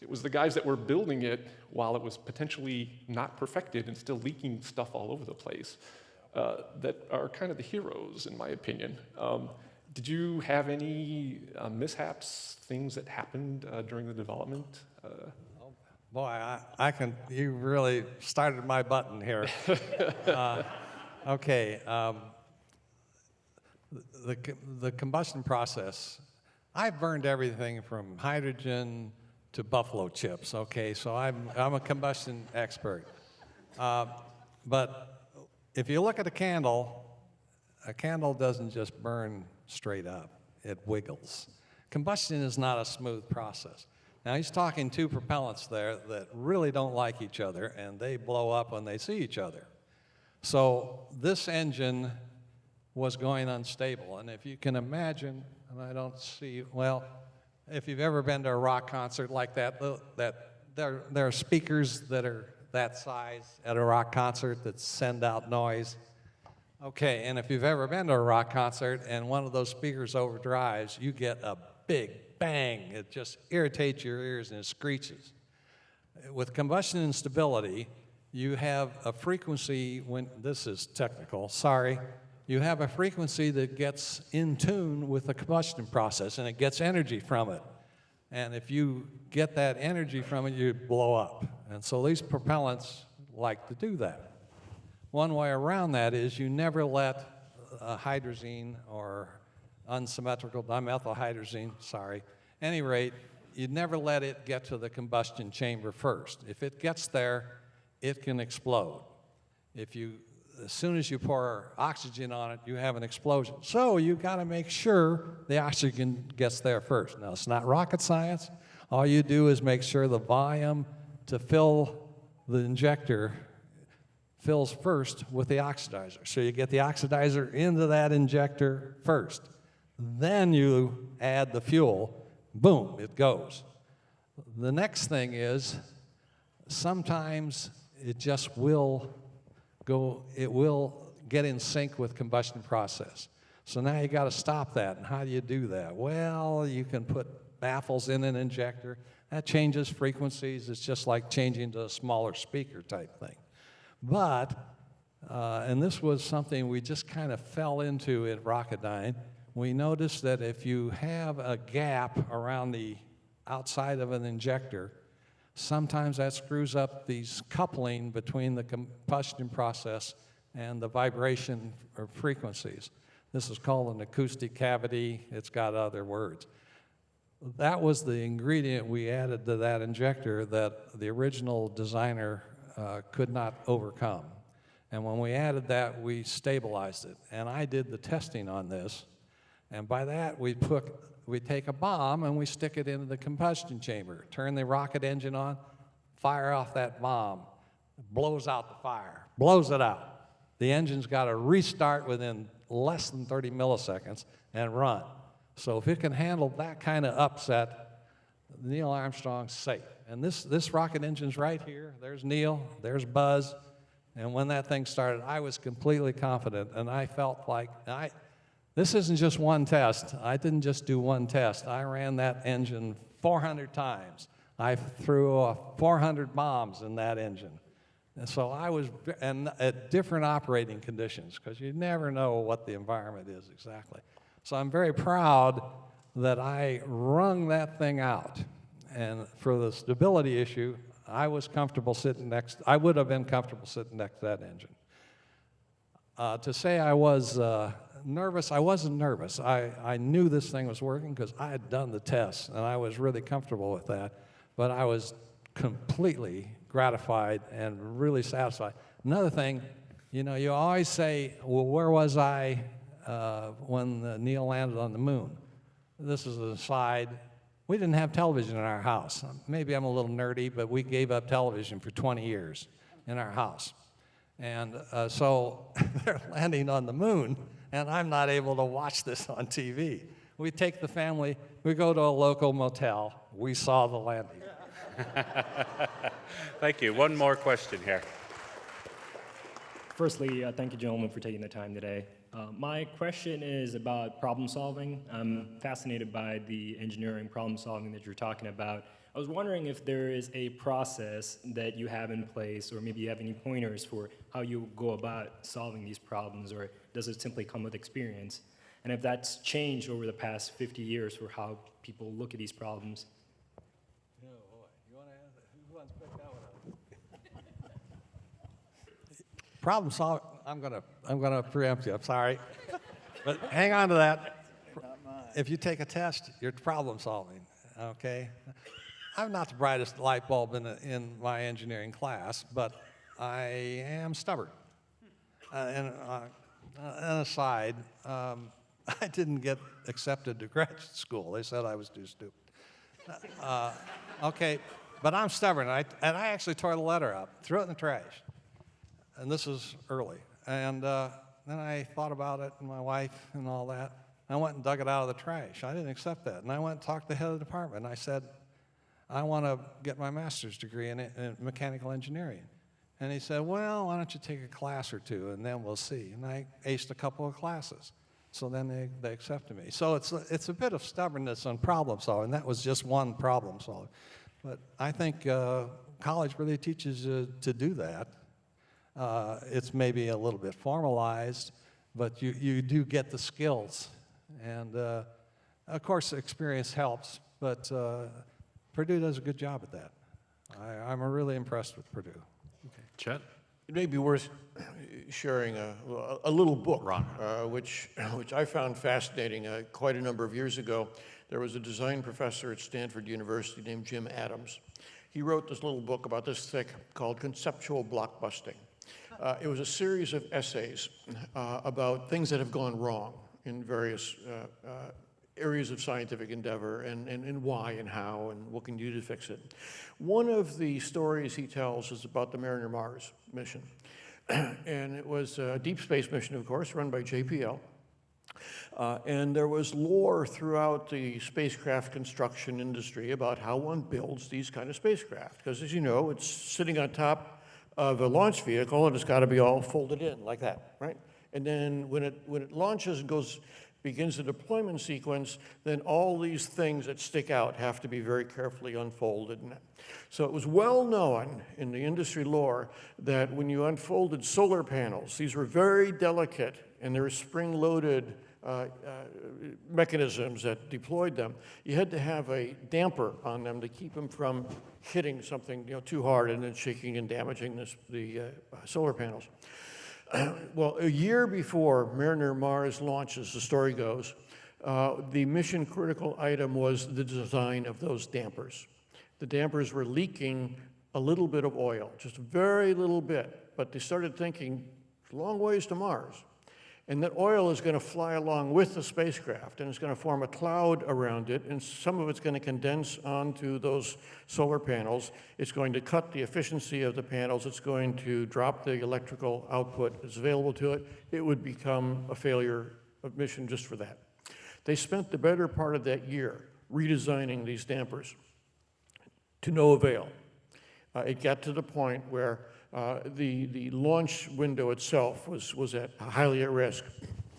it was the guys that were building it while it was potentially not perfected and still leaking stuff all over the place uh, that are kind of the heroes, in my opinion. Um, did you have any uh, mishaps, things that happened uh, during the development? Uh, Boy, I, I can, you really started my button here. Uh, Okay, um, the, the combustion process, I've burned everything from hydrogen to buffalo chips, okay? So I'm, I'm a combustion expert. Uh, But if you look at a candle, a candle doesn't just burn straight up, it wiggles. Combustion is not a smooth process. Now, he's talking two propellants there that really don't like each other, and they blow up when they see each other. So this engine was going unstable, and if you can imagine, and I don't see, well, if you've ever been to a rock concert like that, that there, there are speakers that are that size at a rock concert that send out noise. Okay, and if you've ever been to a rock concert and one of those speakers overdrives, you get a big bang. It just irritates your ears and it screeches. With combustion instability, you have a frequency when, this is technical, sorry, you have a frequency that gets in tune with the combustion process and it gets energy from it. And if you get that energy from it, you blow up. And so these propellants like to do that. One way around that is you never let a hydrazine or unsymmetrical uh, dimethylhydrazine, sorry, any rate, you never let it get to the combustion chamber first. If it gets there, it can explode. If you, as soon as you pour oxygen on it, you have an explosion. So you've got to make sure the oxygen gets there first. Now, it's not rocket science. All you do is make sure the volume to fill the injector fills first with the oxidizer. So you get the oxidizer into that injector first. Then you add the fuel, boom, it goes. The next thing is sometimes it just will go, it will get in sync with combustion process. So now you got to stop that. And how do you do that? Well, you can put baffles in an injector. That changes frequencies. It's just like changing to a smaller speaker type thing. But, uh, and this was something we just kind of fell into at Rocketdyne, we noticed that if you have a gap around the outside of an injector, sometimes that screws up these coupling between the combustion process and the vibration or frequencies. This is called an acoustic cavity. It's got other words. That was the ingredient we added to that injector that the original designer uh, could not overcome. And when we added that, we stabilized it. And I did the testing on this. And by that, we put, we take a bomb and we stick it into the combustion chamber, turn the rocket engine on, fire off that bomb, blows out the fire, blows it out. The engine's got to restart within less than 30 milliseconds and run. So if it can handle that kind of upset, Neil Armstrong's safe. And this, this rocket engine's right here. There's Neil, there's Buzz. And when that thing started, I was completely confident, and I felt like I, this isn't just one test. I didn't just do one test. I ran that engine 400 times. I threw uh, 400 bombs in that engine. And so I was, and at different operating conditions, because you never know what the environment is exactly. So I'm very proud that I wrung that thing out. And for the stability issue, I was comfortable sitting next, I would have been comfortable sitting next to that engine. Uh, to say I was uh, nervous, I wasn't nervous. I, I knew this thing was working because I had done the tests and I was really comfortable with that. But I was completely gratified and really satisfied. Another thing, you know, you always say, well, where was I uh, when Neil landed on the moon? This is an aside. We didn't have television in our house. Maybe I'm a little nerdy, but we gave up television for 20 years in our house. And uh, so they're landing on the moon, and I'm not able to watch this on TV. We take the family, we go to a local motel, we saw the landing. Thank you. One more question here. Firstly, uh, thank you, gentlemen, for taking the time today. Uh, my question is about problem solving. I'm fascinated by the engineering problem solving that you're talking about. I was wondering if there is a process that you have in place, or maybe you have any pointers for how you go about solving these problems, or does it simply come with experience? And if that's changed over the past 50 years for how people look at these problems. Problem solving, I'm gonna, I'm gonna preempt you, I'm sorry. But hang on to that. If you take a test, you're problem solving, okay? I'm not the brightest light bulb in, in my engineering class, but I am stubborn. Uh, and uh, an aside, um, I didn't get accepted to graduate school. They said I was too stupid. Uh, okay, but I'm stubborn, and I, and I actually tore the letter up, threw it in the trash. And this is early. And uh, then I thought about it, and my wife and all that. I went and dug it out of the trash. I didn't accept that. And I went and talked to the head of the department. And I said, I want to get my master's degree in, in mechanical engineering. And he said, Well, why don't you take a class or two and then we'll see. And I aced a couple of classes. So then they, they accepted me. So it's, it's a bit of stubbornness on problem solving. That was just one problem solving. But I think uh, college really teaches you to do that. Uh, it's maybe a little bit formalized, but you, you do get the skills. And uh, of course, experience helps, but uh, Purdue does a good job at that. I, I'm really impressed with Purdue. Chet? It may be worth sharing a, a little book, uh, which, which I found fascinating uh, quite a number of years ago. There was a design professor at Stanford University named Jim Adams. He wrote this little book about this thick called Conceptual Blockbusting. Uh, it was a series of essays uh, about things that have gone wrong in various uh, uh, areas of scientific endeavor and, and, and why and how and what can you do to fix it. One of the stories he tells is about the Mariner Mars mission. and it was a deep space mission, of course, run by JPL. Uh, and there was lore throughout the spacecraft construction industry about how one builds these kind of spacecraft. Because as you know, it's sitting on top of a launch vehicle and it's got to be all folded in like that, right? And then when it, when it launches and goes, begins the deployment sequence, then all these things that stick out have to be very carefully unfolded. So it was well known in the industry lore that when you unfolded solar panels, these were very delicate and they were spring-loaded uh, uh, mechanisms that deployed them. You had to have a damper on them to keep them from hitting something you know, too hard and then shaking and damaging this, the uh, solar panels. well, a year before Mariner Mars launches, the story goes, uh, the mission critical item was the design of those dampers. The dampers were leaking a little bit of oil, just a very little bit, but they started thinking, long ways to Mars. And that oil is going to fly along with the spacecraft, and it's going to form a cloud around it, and some of it's going to condense onto those solar panels. It's going to cut the efficiency of the panels. It's going to drop the electrical output that's available to it. It would become a failure of mission just for that. They spent the better part of that year redesigning these dampers to no avail. Uh, it got to the point where uh, the, the launch window itself was, was at highly at risk.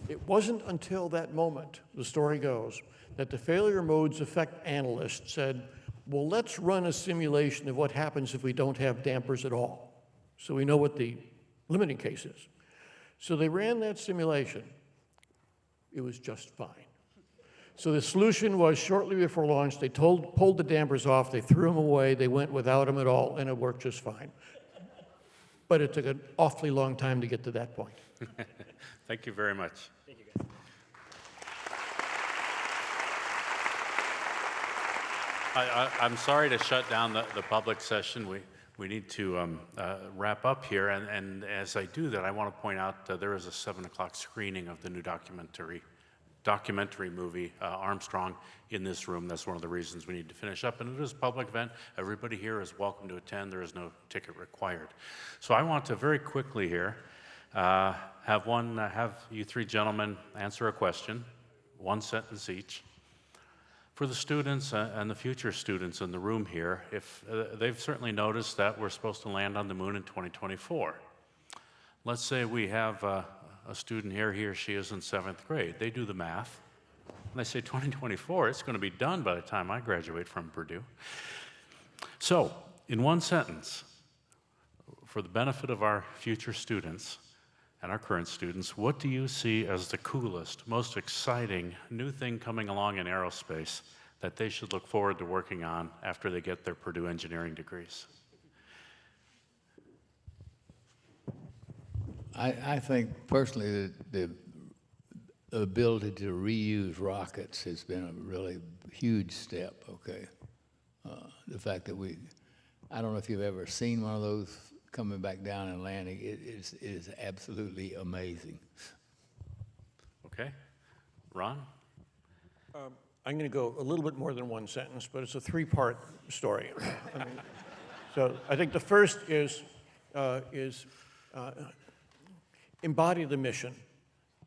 It wasn't until that moment, the story goes, that the failure modes effect analyst said, well, let's run a simulation of what happens if we don't have dampers at all. So we know what the limiting case is. So they ran that simulation. It was just fine. So the solution was shortly before launch, they told, pulled the dampers off, they threw them away, they went without them at all, and it worked just fine. But it took an awfully long time to get to that point. Thank you very much. Thank you, guys. I, I, I'm sorry to shut down the, the public session. We, we need to um, uh, wrap up here. And, and as I do that, I want to point out uh, there is a 7 o'clock screening of the new documentary documentary movie, uh, Armstrong, in this room. That's one of the reasons we need to finish up. And it is a public event. Everybody here is welcome to attend. There is no ticket required. So I want to very quickly here uh, have one, uh, have you three gentlemen answer a question, one sentence each. For the students uh, and the future students in the room here, if uh, they've certainly noticed that we're supposed to land on the moon in 2024. Let's say we have uh, a student here, he or she is in seventh grade. They do the math. And they say 2024, it's going to be done by the time I graduate from Purdue. So, in one sentence, for the benefit of our future students and our current students, what do you see as the coolest, most exciting new thing coming along in aerospace that they should look forward to working on after they get their Purdue engineering degrees? I, I think personally that the ability to reuse rockets has been a really huge step, okay? Uh, the fact that we, I don't know if you've ever seen one of those coming back down and landing, it is, it is absolutely amazing. Okay. Ron? Um, I'm going to go a little bit more than one sentence, but it's a three-part story. I mean, so I think the first is, uh, is uh, embody the mission.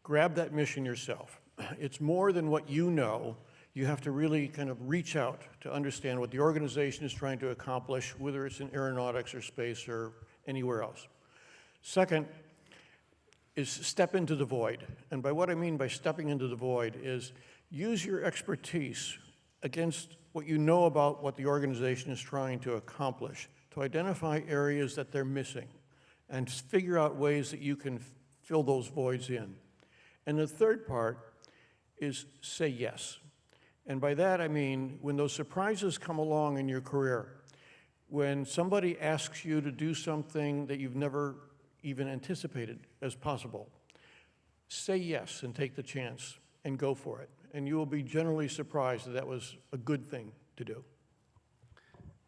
Grab that mission yourself. It's more than what you know. You have to really kind of reach out to understand what the organization is trying to accomplish, whether it's in aeronautics or space or anywhere else. Second is step into the void. And by what I mean by stepping into the void is use your expertise against what you know about what the organization is trying to accomplish to identify areas that they're missing and figure out ways that you can fill those voids in. And the third part is say yes. And by that I mean when those surprises come along in your career, when somebody asks you to do something that you've never even anticipated as possible, say yes and take the chance and go for it. And you will be generally surprised that that was a good thing to do.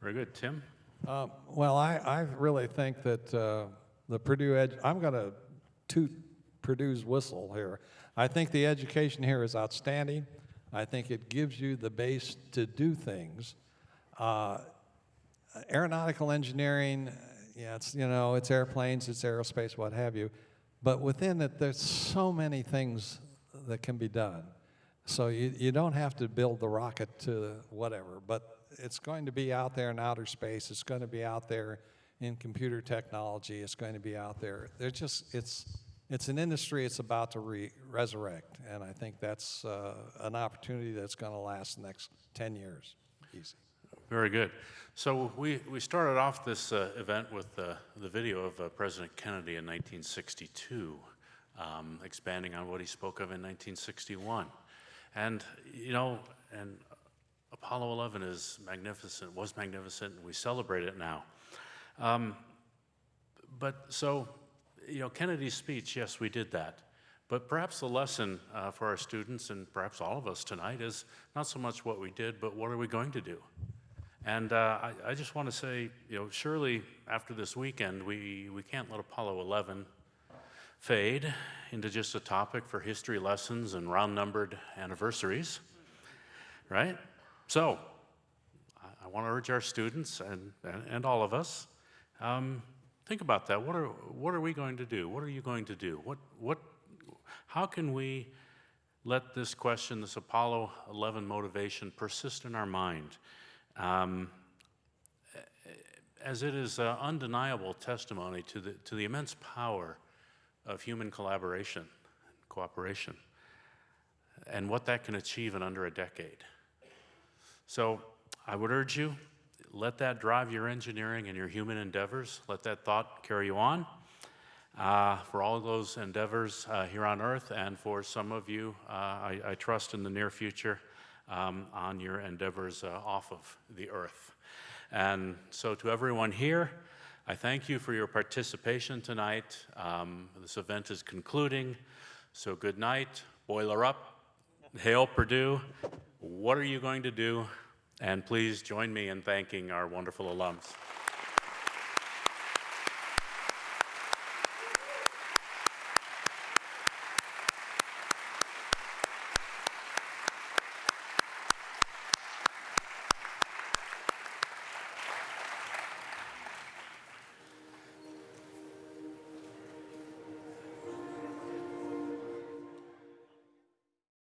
Very good. Tim? Uh, well, I, I really think that uh, the Purdue Edge, I'm going to toot Purdue's whistle here. I think the education here is outstanding. I think it gives you the base to do things. Uh, aeronautical engineering, yeah, it's, you know, it's airplanes, it's aerospace, what have you. But within it, there's so many things that can be done. So you, you don't have to build the rocket to whatever, but it's going to be out there in outer space. It's going to be out there in computer technology. It's going to be out there. They're just, it's, it's an industry it's about to re resurrect. And I think that's uh, an opportunity that's going to last the next 10 years. Easy. Very good. So we, we started off this uh, event with uh, the video of uh, President Kennedy in 1962, um, expanding on what he spoke of in 1961. And, you know, and Apollo 11 is magnificent, was magnificent, and we celebrate it now. Um, but so, you know, Kennedy's speech, yes, we did that. But perhaps the lesson uh, for our students and perhaps all of us tonight is not so much what we did, but what are we going to do? And uh, I, I, just want to say, you know, surely after this weekend, we, we can't let Apollo 11 fade into just a topic for history lessons and round numbered anniversaries, right? So, I, I want to urge our students and, and, and all of us um, think about that. What are, what are we going to do? What are you going to do? What, what, how can we let this question, this Apollo 11 motivation, persist in our mind? Um, as it is undeniable testimony to the, to the immense power of human collaboration, cooperation, and what that can achieve in under a decade. So I would urge you, let that drive your engineering and your human endeavors. Let that thought carry you on uh, for all those endeavors uh, here on earth, and for some of you, uh, I, I, trust in the near future, um, on your endeavors uh, off of the earth. And so, to everyone here, I thank you for your participation tonight. Um, this event is concluding, so good night, boiler up, hail Purdue. What are you going to do? And please join me in thanking our wonderful alums.